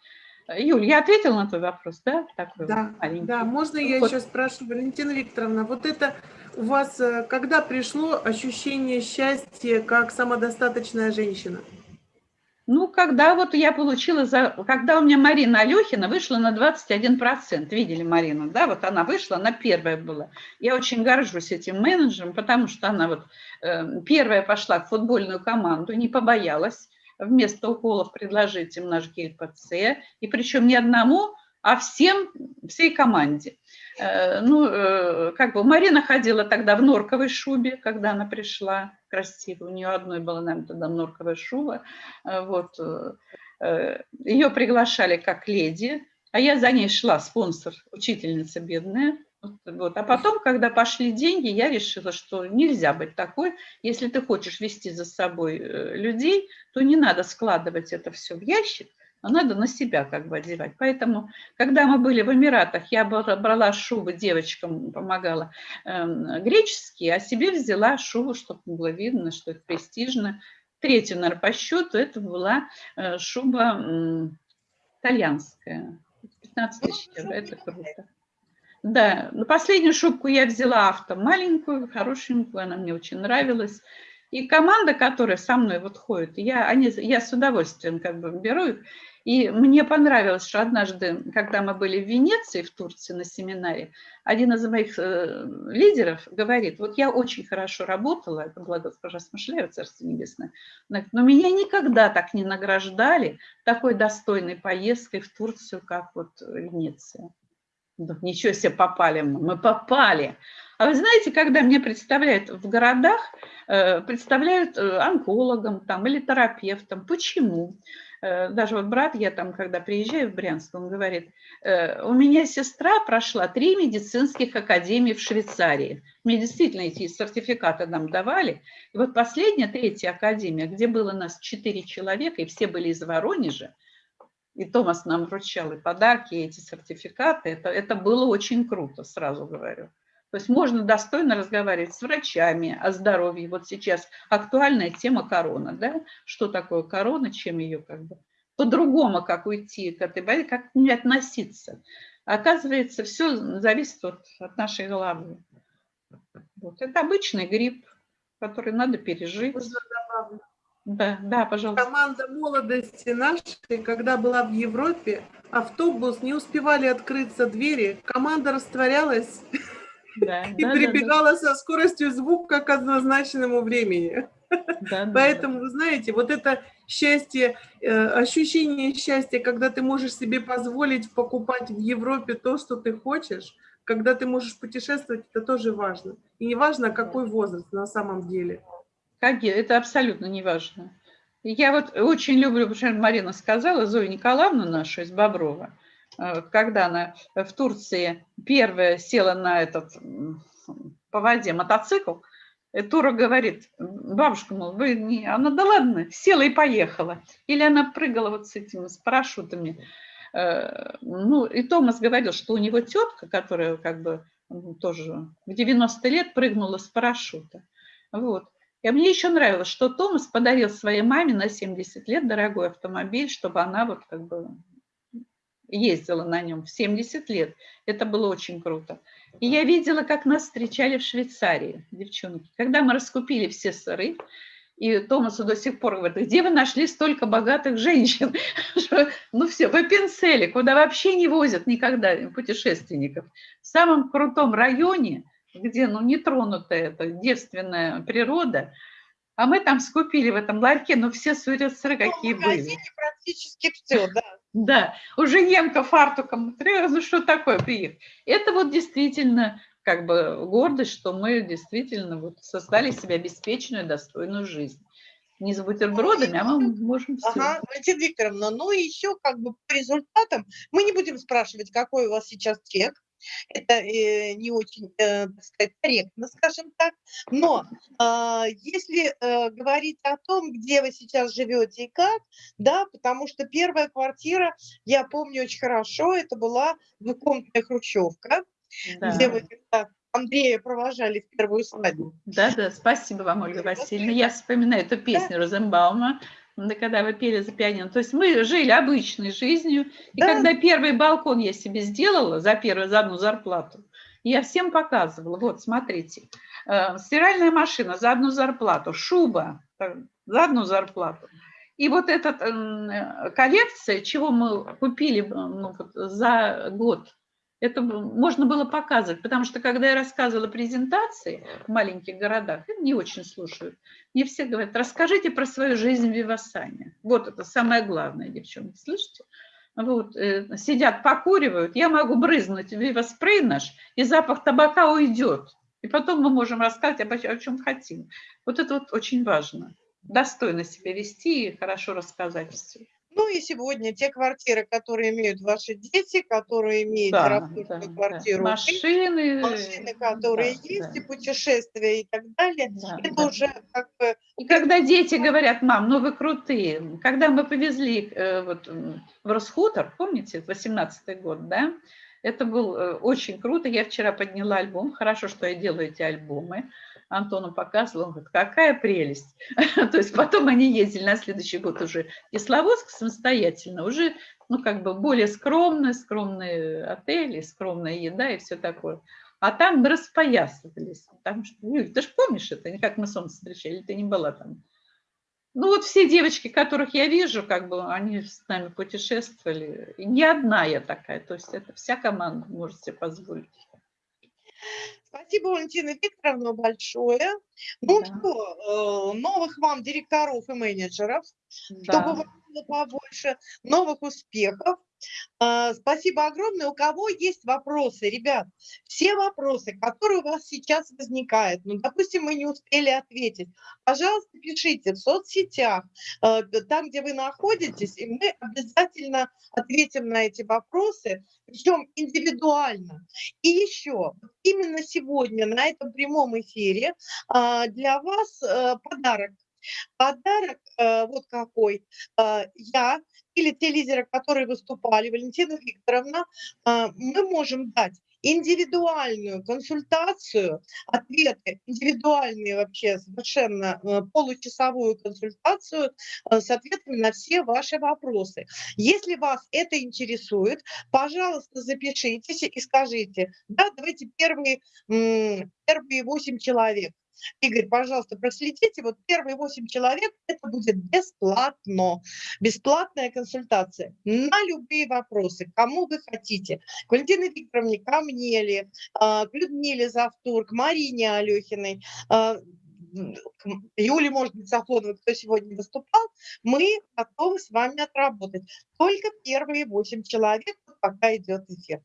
Юль, я ответила на твой вопрос, да? Такой да, маленький. да, можно я вот. еще спрошу, Валентина Викторовна, вот это у вас э, когда пришло ощущение счастья как самодостаточная женщина? Ну, когда вот я получила, за, когда у меня Марина Алехина вышла на 21%, видели Марину, да, вот она вышла, она первая была. Я очень горжусь этим менеджером, потому что она вот э, первая пошла в футбольную команду, не побоялась вместо уколов предложить им наш гель ПЦ, и причем не одному, а всем, всей команде. Э, ну, э, как бы Марина ходила тогда в норковой шубе, когда она пришла, красиво. У нее одной была, наверное, тогда норковая шуба. Э, вот. Ее приглашали как леди, а я за ней шла, спонсор, учительница бедная. Вот. А потом, когда пошли деньги, я решила, что нельзя быть такой. Если ты хочешь вести за собой людей, то не надо складывать это все в ящик, а надо на себя как бы одевать. Поэтому, когда мы были в Эмиратах, я брала шубы, девочкам помогала э, греческие, а себе взяла шубу, чтобы было видно, что это престижно. Третью, наверное, по счету, это была э, шуба э, итальянская. 15 тысяч евро, это круто. Да, но последнюю шубку я взяла авто маленькую, хорошенькую, она мне очень нравилась. И команда, которая со мной вот ходит, я, они, я с удовольствием как бы беру их. И мне понравилось, что однажды, когда мы были в Венеции, в Турции на семинаре, один из моих э, лидеров говорит, вот я очень хорошо работала, это была Смышляева, Царство Небесное, но меня никогда так не награждали такой достойной поездкой в Турцию, как вот Венеция. Ничего себе попали мы, мы попали. А вы знаете, когда мне представляют в городах, э, представляют э, онкологом там, или терапевтом. Почему? Э, даже вот брат, я там, когда приезжаю в Брянск, он говорит, «Э, у меня сестра прошла три медицинских академии в Швейцарии. Мне действительно эти сертификаты нам давали. И вот последняя, третья академия, где было нас четыре человека, и все были из Воронежа, и Томас нам вручал и подарки, и эти сертификаты, это, это было очень круто, сразу говорю. То есть можно достойно разговаривать с врачами о здоровье. Вот сейчас актуальная тема корона, да? Что такое корона, чем ее как бы по-другому, как уйти к этой болезни, как к ней относиться. Оказывается, все зависит от, от нашей головы. Вот. Это обычный грипп, который надо пережить. Да, да, пожалуйста. Команда молодости нашей, когда была в Европе, автобус, не успевали открыться двери, команда растворялась да, и да, прибегала да, со скоростью звука к однозначному времени. Да, Поэтому, вы знаете, вот это счастье, э, ощущение счастья, когда ты можешь себе позволить покупать в Европе то, что ты хочешь, когда ты можешь путешествовать, это тоже важно. И не важно, какой возраст на самом деле. Как это абсолютно не важно. Я вот очень люблю, потому что Марина сказала, Зоя Николаевна наша из Боброва, когда она в Турции первая села на этот по воде мотоцикл, и Тура говорит, бабушка, мол, вы не... Она, да ладно, села и поехала. Или она прыгала вот с этими, с парашютами. Э, ну, и Томас говорил, что у него тетка, которая как бы тоже в 90 лет прыгнула с парашюта. Вот. И мне еще нравилось, что Томас подарил своей маме на 70 лет дорогой автомобиль, чтобы она вот как бы ездила на нем в 70 лет. Это было очень круто. И я видела, как нас встречали в Швейцарии, девчонки. Когда мы раскупили все сыры, и Томасу до сих пор говорит, где вы нашли столько богатых женщин? Ну все, в Эппенцеле, куда вообще не возят никогда путешественников. В самом крутом районе, где ну, нетронутая эта девственная природа, а мы там скупили в этом ларьке, ну все сыры какие ну, были. практически все, да. Да, уже немка фартуком, ну что такое приехал. Это вот действительно как бы гордость, что мы действительно вот создали себе обеспеченную, достойную жизнь. Не с бутербродами, а мы можем все. Ага, Валентина Викторовна, ну и еще как бы по результатам, мы не будем спрашивать, какой у вас сейчас чек, это э, не очень, э, так сказать, корректно, скажем так. Но э, если э, говорить о том, где вы сейчас живете и как, да, потому что первая квартира, я помню очень хорошо, это была двухкомнатная хрущевка, да. где вы Андрея провожали в первую свадьбу. Да, да, спасибо вам, Ольга Васильевна. Я вспоминаю эту песню да. Розенбаума когда вы пели за пианино. То есть мы жили обычной жизнью. И да. когда первый балкон я себе сделала за первую, за одну зарплату, я всем показывала, вот, смотрите, э, стиральная машина за одну зарплату, шуба за одну зарплату. И вот эта э, коллекция, чего мы купили ну, вот, за год, это можно было показывать, потому что когда я рассказывала презентации в маленьких городах, не очень слушают. Мне все говорят, расскажите про свою жизнь в Вивасане. Вот это самое главное, девчонки, слышите? Вот, э, сидят, покуривают, я могу брызнуть вивоспрей наш, и запах табака уйдет. И потом мы можем рассказать об, о чем хотим. Вот это вот очень важно достойно себя вести и хорошо рассказать все. Ну и сегодня те квартиры, которые имеют ваши дети, которые имеют да, да, квартиру, да. машины, машины, которые да, есть, да. и путешествия и так далее, да, это да. уже как бы... И когда дети говорят, мам, ну вы крутые, когда мы повезли э, вот, в Росхутор, помните, 18 год, да, это был э, очень круто, я вчера подняла альбом, хорошо, что я делаю эти альбомы, Антону показывала, он говорит, какая прелесть. То есть потом они ездили на следующий год уже Кисловодск самостоятельно, уже ну как бы более скромные, скромные отели, скромная еда и все такое. А там мы распоясывались. Там, Юль, ты же помнишь это, как мы солнце встречали, ты не была там. Ну вот все девочки, которых я вижу, как бы они с нами путешествовали. И не одна я такая, то есть это вся команда может себе позволить. Спасибо, Валентина Викторовна, большое. Ну да. что, э, новых вам директоров и менеджеров, да. чтобы вам было побольше, новых успехов. А, спасибо огромное. У кого есть вопросы, ребят, все вопросы, которые у вас сейчас возникают, ну, допустим, мы не успели ответить, пожалуйста, пишите в соцсетях, э, там, где вы находитесь, и мы обязательно ответим на эти вопросы, причем индивидуально. И еще, именно сегодня на этом прямом эфире а, для вас подарок Подарок э, вот какой. Э, я или те лидеры, которые выступали, Валентина Викторовна, э, мы можем дать индивидуальную консультацию, ответы, индивидуальные вообще совершенно э, получасовую консультацию э, с ответами на все ваши вопросы. Если вас это интересует, пожалуйста, запишитесь и скажите, да, давайте первые, первые 8 человек Игорь, пожалуйста, проследите, вот первые 8 человек, это будет бесплатно, бесплатная консультация на любые вопросы, кому вы хотите, к Валентине Викторовне, ко мне ли, а, к Людмиле Завтур, к Марине Алехиной, а, Юли, может быть, Сафоновой, кто сегодня выступал, мы готовы с вами отработать. Только первые 8 человек, пока идет эфир.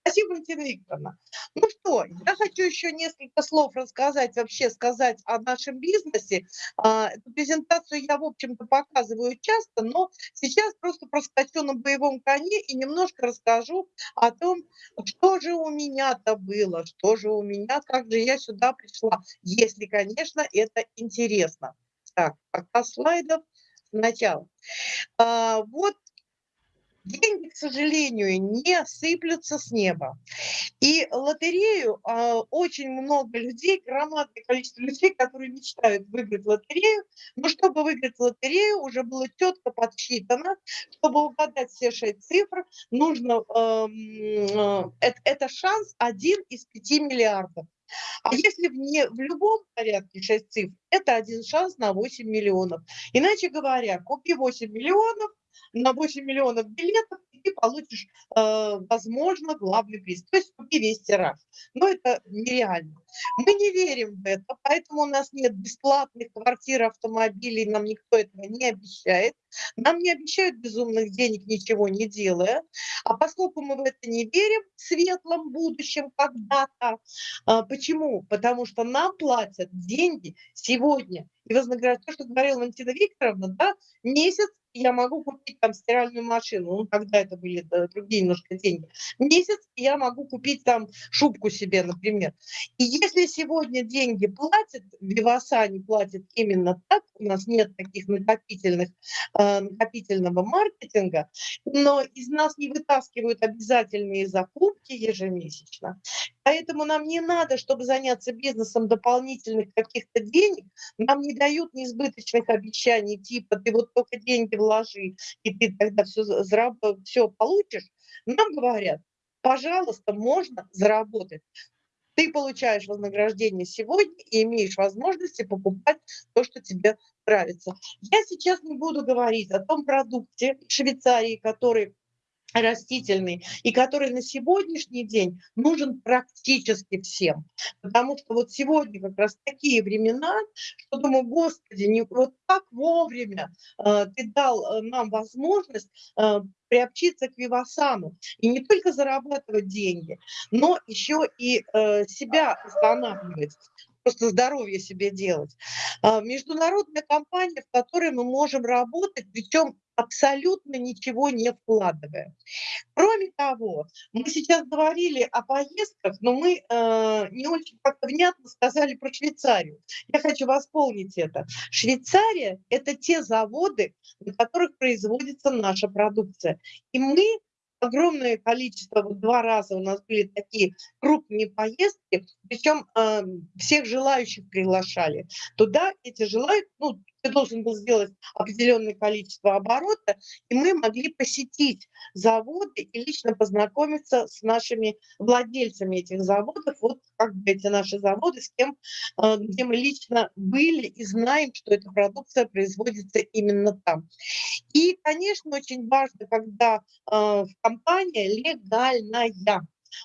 Спасибо, Валентина Викторовна. Ну что, я хочу еще несколько слов рассказать, вообще сказать о нашем бизнесе. А, эту презентацию я, в общем-то, показываю часто, но сейчас просто проскочу на боевом коне и немножко расскажу о том, что же у меня-то было, что же у меня, как же я сюда пришла, если, конечно, это интересно. Так, пока слайдов сначала. А, вот деньги, к сожалению, не сыплются с неба. И лотерею а, очень много людей, громадное количество людей, которые мечтают выиграть лотерею. Но чтобы выиграть лотерею, уже было четко подсчитано, чтобы угадать все шесть цифр, нужно, э, э, это, это шанс один из пяти миллиардов. А если в, не, в любом порядке 6 цифр, это один шанс на 8 миллионов. Иначе говоря, купи 8 миллионов, на 8 миллионов билетов, и ты получишь, э, возможно, главный приз. То есть купи весь тираж. Но это нереально. Мы не верим в это, поэтому у нас нет бесплатных квартир, автомобилей, нам никто этого не обещает. Нам не обещают безумных денег, ничего не делая. А поскольку мы в это не верим, в светлом будущем когда-то. А, почему? Потому что нам платят деньги сегодня. И вознаграждают, то, что говорила Валентина Викторовна, да, месяц я могу купить там стиральную машину, ну, тогда это были другие немножко деньги. Месяц я могу купить там шубку себе, например. И если сегодня деньги платят, Виваса не платит именно так, у нас нет таких накопительных, э, накопительного маркетинга, но из нас не вытаскивают обязательные закупки ежемесячно. Поэтому нам не надо, чтобы заняться бизнесом дополнительных каких-то денег, нам не дают неизбыточных обещаний, типа ты вот только деньги вложи, и ты тогда все, все получишь. Нам говорят, пожалуйста, можно заработать Ты получаешь вознаграждение сегодня и имеешь возможности покупать то, что тебе нравится. Я сейчас не буду говорить о том продукте Швейцарии, который растительный, и который на сегодняшний день нужен практически всем. Потому что вот сегодня как раз такие времена, что думаю, Господи, не, вот так вовремя э, ты дал э, нам возможность э, приобщиться к Вивасану и не только зарабатывать деньги, но еще и э, себя восстанавливать просто здоровье себе делать. А, международная компания, в которой мы можем работать, причем абсолютно ничего не вкладывая. Кроме того, мы сейчас говорили о поездках, но мы э, не очень как-то внятно сказали про Швейцарию. Я хочу восполнить это. Швейцария – это те заводы, на которых производится наша продукция. И мы огромное количество, вот два раза у нас были такие крупные поездки, причем э, всех желающих приглашали. Туда эти желают, ну, ты должен был сделать определенное количество оборота, и мы могли посетить заводы и лично познакомиться с нашими владельцами этих заводов, вот как бы эти наши заводы, с кем, э, где мы лично были и знаем, что эта продукция производится именно там. И, конечно, очень важно, когда э, компания легальная,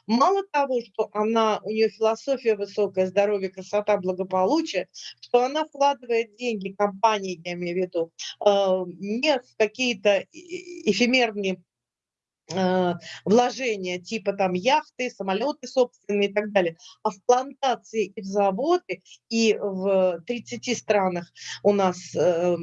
Мало того, что она, у нее философия высокая, здоровье, красота, благополучие, что она вкладывает деньги, компании, я имею в виду, э, не в какие-то эфемерные вложения типа там яхты, самолеты собственные и так далее, а в плантации и в заводы, и в 30 странах у нас э,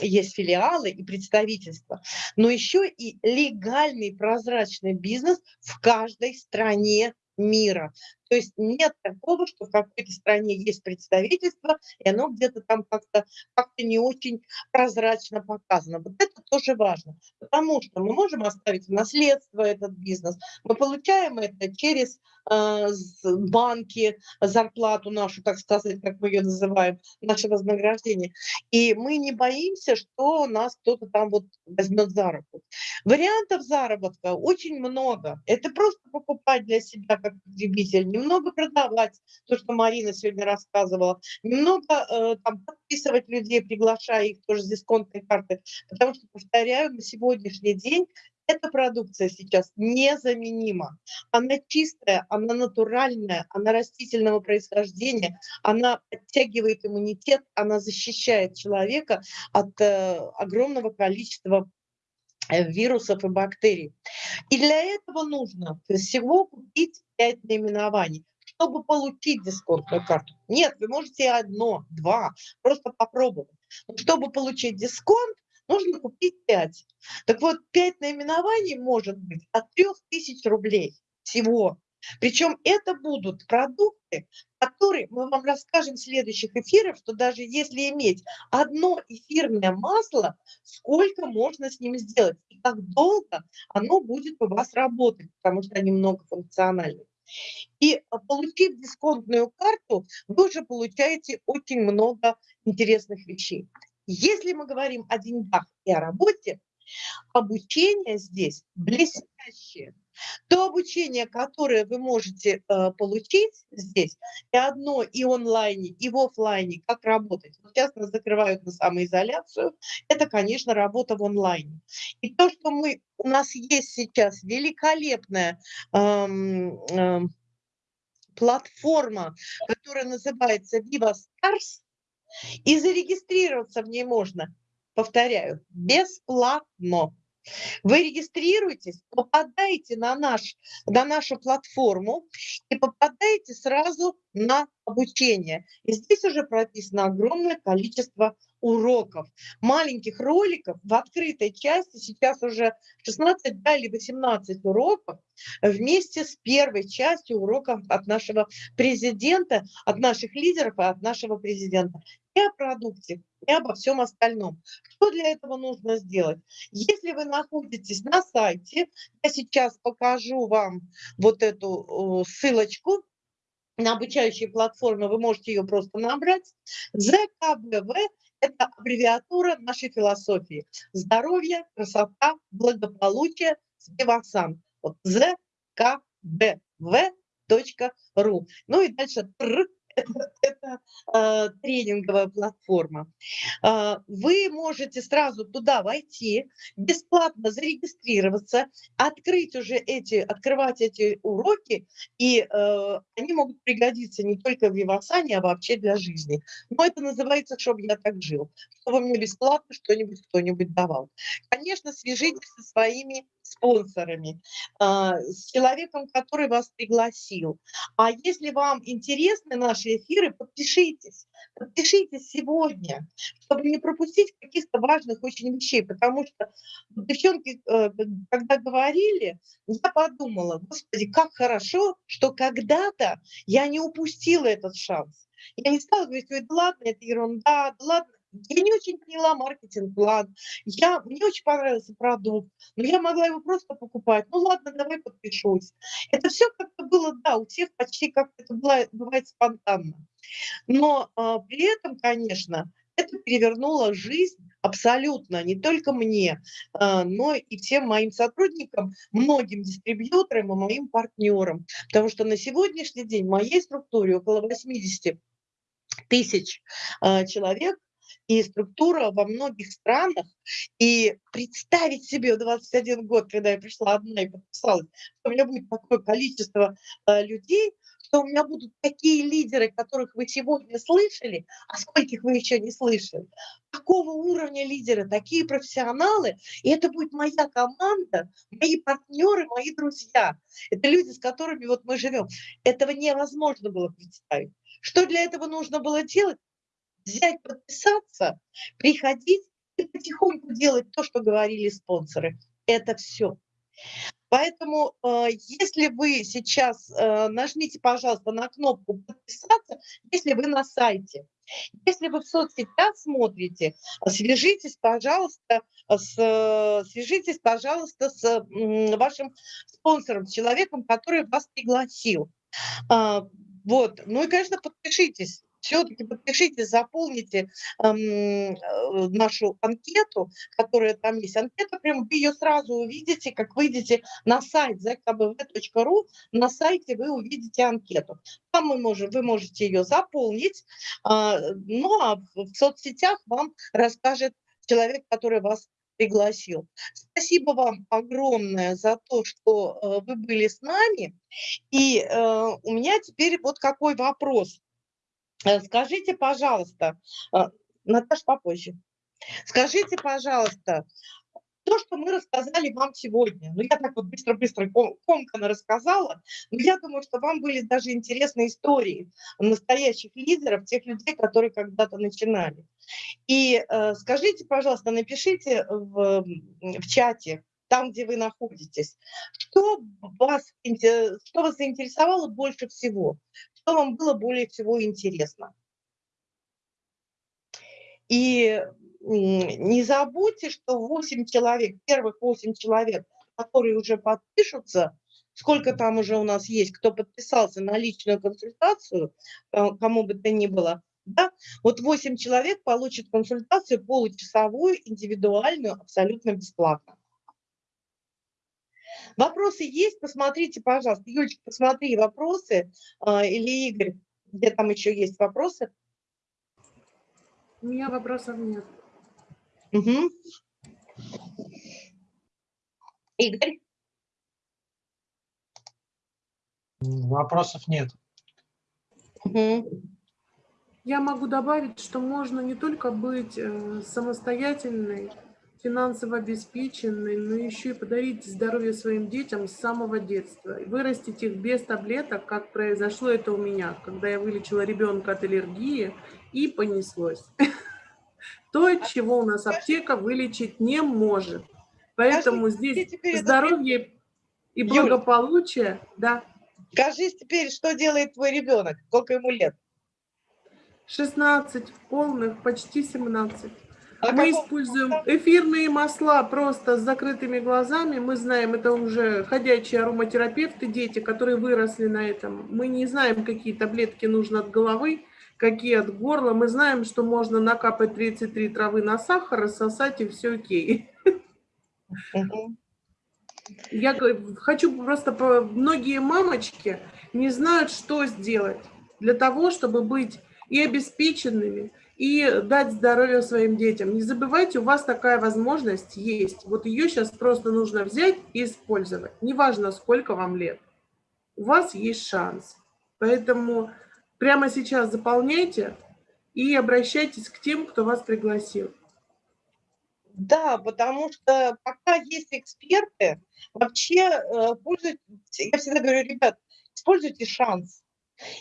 есть филиалы и представительства, но еще и легальный прозрачный бизнес в каждой стране мира. То есть нет такого, что в какой-то стране есть представительство, и оно где-то там как-то как, не очень прозрачно показано. Вот это тоже важно, потому что мы можем оставить в наследство этот бизнес, мы получаем это через э, банки, зарплату нашу, так сказать, как мы ее называем, наше вознаграждение. И мы не боимся, что нас кто-то там вот возьмет за руку. Вариантов заработка очень много. Это просто покупать для себя как потребитель, немного продавать, то, что Марина сегодня рассказывала, немного э, там, подписывать людей, приглашая их тоже с дисконтной карты, потому что, повторяю, на сегодняшний день эта продукция сейчас незаменима. Она чистая, она натуральная, она растительного происхождения, она подтягивает иммунитет, она защищает человека от э, огромного количества вирусов и бактерий. И для этого нужно всего купить 5 наименований, чтобы получить дисконтную карту. Нет, вы можете одно, два, просто попробовать. Чтобы получить дисконт, нужно купить 5. Так вот, 5 наименований может быть от 3000 рублей всего. Причем это будут продукты, которые мы вам расскажем в следующих эфирах, что даже если иметь одно эфирное масло, сколько можно с ним сделать и как долго оно будет у вас работать, потому что они многофункциональны. И а, получив дисконтную карту, вы уже получаете очень много интересных вещей. Если мы говорим о деньгах и о работе, обучение здесь блестящее. То обучение, которое вы можете э, получить здесь, и одно и онлайне, и в офлайне, как работать. Вот сейчас нас закрывают на самоизоляцию, это, конечно, работа в онлайне. И то, что мы, у нас есть сейчас великолепная эм, эм, платформа, которая называется Viva Stars, и зарегистрироваться в ней можно, повторяю, бесплатно. Вы регистрируетесь, попадаете на, наш, на нашу платформу и попадаете сразу на обучение. И здесь уже прописано огромное количество уроков, маленьких роликов в открытой части, сейчас уже 16 да, или 18 уроков, вместе с первой частью уроков от нашего президента, от наших лидеров и от нашего президента и о продукте, и обо всем остальном. Что для этого нужно сделать? Если вы находитесь на сайте, я сейчас покажу вам вот эту ссылочку на обучающие платформы, вы можете ее просто набрать. ЗКБВ – это аббревиатура нашей философии. Здоровье, красота, благополучие, Спивасан. Вот ЗКБВ ру. Ну и дальше это, э, тренинговая платформа. Э, вы можете сразу туда войти, бесплатно зарегистрироваться, открыть уже эти, открывать эти уроки, и э, они могут пригодиться не только в Вивасане, а вообще для жизни. Но это называется, чтобы я так жил, чтобы мне бесплатно что-нибудь кто-нибудь давал. Конечно, свяжитесь со своими спонсорами, а, с человеком, который вас пригласил. А если вам интересны наши эфиры, подпишитесь. Подпишитесь сегодня, чтобы не пропустить каких-то важных очень вещей, потому что девчонки, э, когда говорили, я подумала, господи, как хорошо, что когда-то я не упустила этот шанс. Я не стала говорить, ой, да ладно, это ерунда, да ладно, я не очень поняла маркетинг-план, я, мне очень понравился продукт, но я могла его просто покупать. Ну ладно, давай подпишусь. Это все как-то было, да, у всех почти как это было, бывает спонтанно. Но а, при этом, конечно, это перевернуло жизнь абсолютно, не только мне, а, но и всем моим сотрудникам, многим дистрибьюторам и моим партнерам. Потому что на сегодняшний день в моей структуре около 80 тысяч а, человек и структура во многих странах. И представить себе в 21 год, когда я пришла одна и подписалась, что у меня будет такое количество э, людей, что у меня будут такие лидеры, которых вы сегодня слышали, а скольких вы еще не слышали. Такого уровня лидеры, такие профессионалы, и это будет моя команда, мои партнеры, мои друзья. Это люди, с которыми вот мы живем. Этого невозможно было представить. Что для этого нужно было делать? Взять, подписаться, приходить и потихоньку делать то, что говорили спонсоры. Это все. Поэтому, э, если вы сейчас э, нажмите, пожалуйста, на кнопку «Подписаться», если вы на сайте. Если вы в соцсетях смотрите, свяжитесь, пожалуйста, с, свяжитесь, пожалуйста, с вашим спонсором, с человеком, который вас пригласил. А, вот. Ну и, конечно, подпишитесь все-таки подпишите, заполните эм, нашу анкету, которая там есть. Анкета, прям вы ее сразу увидите, как выйдете на сайт zkbv.ru, на сайте вы увидите анкету. Там мы можем, вы можете ее заполнить, э, ну а в соцсетях вам расскажет человек, который вас пригласил. Спасибо вам огромное за то, что э, вы были с нами. И э, у меня теперь вот какой вопрос. Э, скажите, пожалуйста, э, Наташа, попозже. Скажите, пожалуйста, то, что мы рассказали вам сегодня, ну я так вот быстро-быстро комкано рассказала, но я думаю, что вам были даже интересные истории настоящих лидеров, тех людей, которые когда-то начинали. И э, скажите, пожалуйста, напишите в, в чате, там, где вы находитесь, что вас, что вас заинтересовало больше всего, вам было более всего интересно. И не забудьте, что 8 человек, первых 8 человек, которые уже подпишутся, сколько там уже у нас есть, кто подписался на личную консультацию, э, кому бы то ни было, да, вот 8 человек получат консультацию получасовую, индивидуальную, абсолютно бесплатно. Вопросы есть? Посмотрите, пожалуйста. Юлечка, посмотри вопросы. А, или Игорь, где там еще есть вопросы? У меня вопросов нет. Угу. Игорь? Вопросов нет. Угу. Я могу добавить, что можно не только быть э, самостоятельной, финансово обеспеченный, но еще и подарить здоровье своим детям с самого детства. Вырастить их без таблеток, как произошло это у меня, когда я вылечила ребенка от аллергии и понеслось. То, чего у нас аптека вылечить не может. Поэтому здесь здоровье и благополучие, да. Скажи теперь, что делает твой ребенок? Сколько ему лет? 16 полных, почти 17. А мы используем эфирные масла просто с закрытыми глазами. Мы знаем, это уже ходячие ароматерапевты, дети, которые выросли на этом. Мы не знаем, какие таблетки нужно от головы, какие от горла. Мы знаем, что можно накапать 33 травы на сахар, рассосать, и все окей. Я хочу просто, многие мамочки не знают, что сделать для того, чтобы быть и обеспеченными, и дать здоровье своим детям. Не забывайте, у вас такая возможность есть. Вот ее сейчас просто нужно взять и использовать. Неважно, сколько вам лет. У вас есть шанс. Поэтому прямо сейчас заполняйте и обращайтесь к тем, кто вас пригласил. Да, потому что пока есть эксперты, вообще э, пользуйтесь, я всегда говорю, ребят, используйте шанс.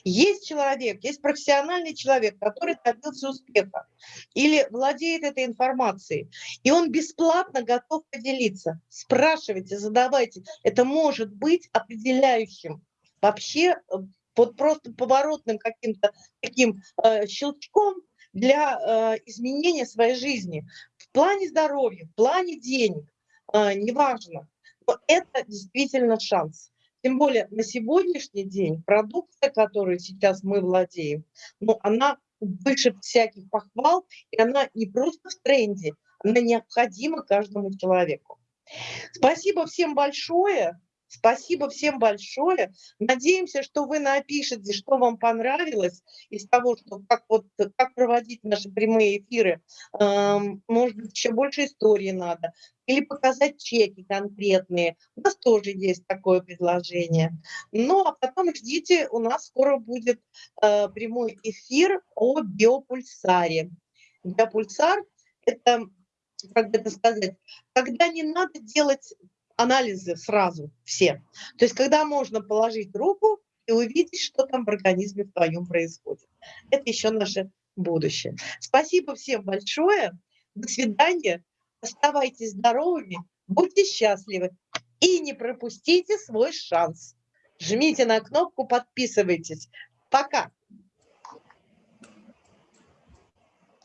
Есть человек, есть профессиональный человек, который добился успеха или владеет этой информацией, и он бесплатно готов поделиться. Спрашивайте, задавайте. Это может быть определяющим вообще э, вот просто поворотным каким-то таким э, щелчком для э, изменения своей жизни в плане здоровья, в плане денег, э, неважно. Но это действительно шанс. Тем более на сегодняшний день продукция, которой сейчас мы владеем, ну, она выше всяких похвал, и она не просто в тренде, она необходима каждому человеку. Спасибо всем большое. Спасибо всем большое. Надеемся, что вы напишете, что вам понравилось из того, что как, вот, как проводить наши прямые эфиры. Может быть, еще больше истории надо. Или показать чеки конкретные. У нас тоже есть такое предложение. Ну, а потом ждите, у нас скоро будет э, прямой эфир о биопульсаре. Биопульсар – это, как это сказать, когда не надо делать анализы сразу все. То есть когда можно положить руку и увидеть, что там в организме в твоем происходит. Это еще наше будущее. Спасибо всем большое. До свидания. Оставайтесь здоровыми, будьте счастливы и не пропустите свой шанс. Жмите на кнопку, подписывайтесь. Пока.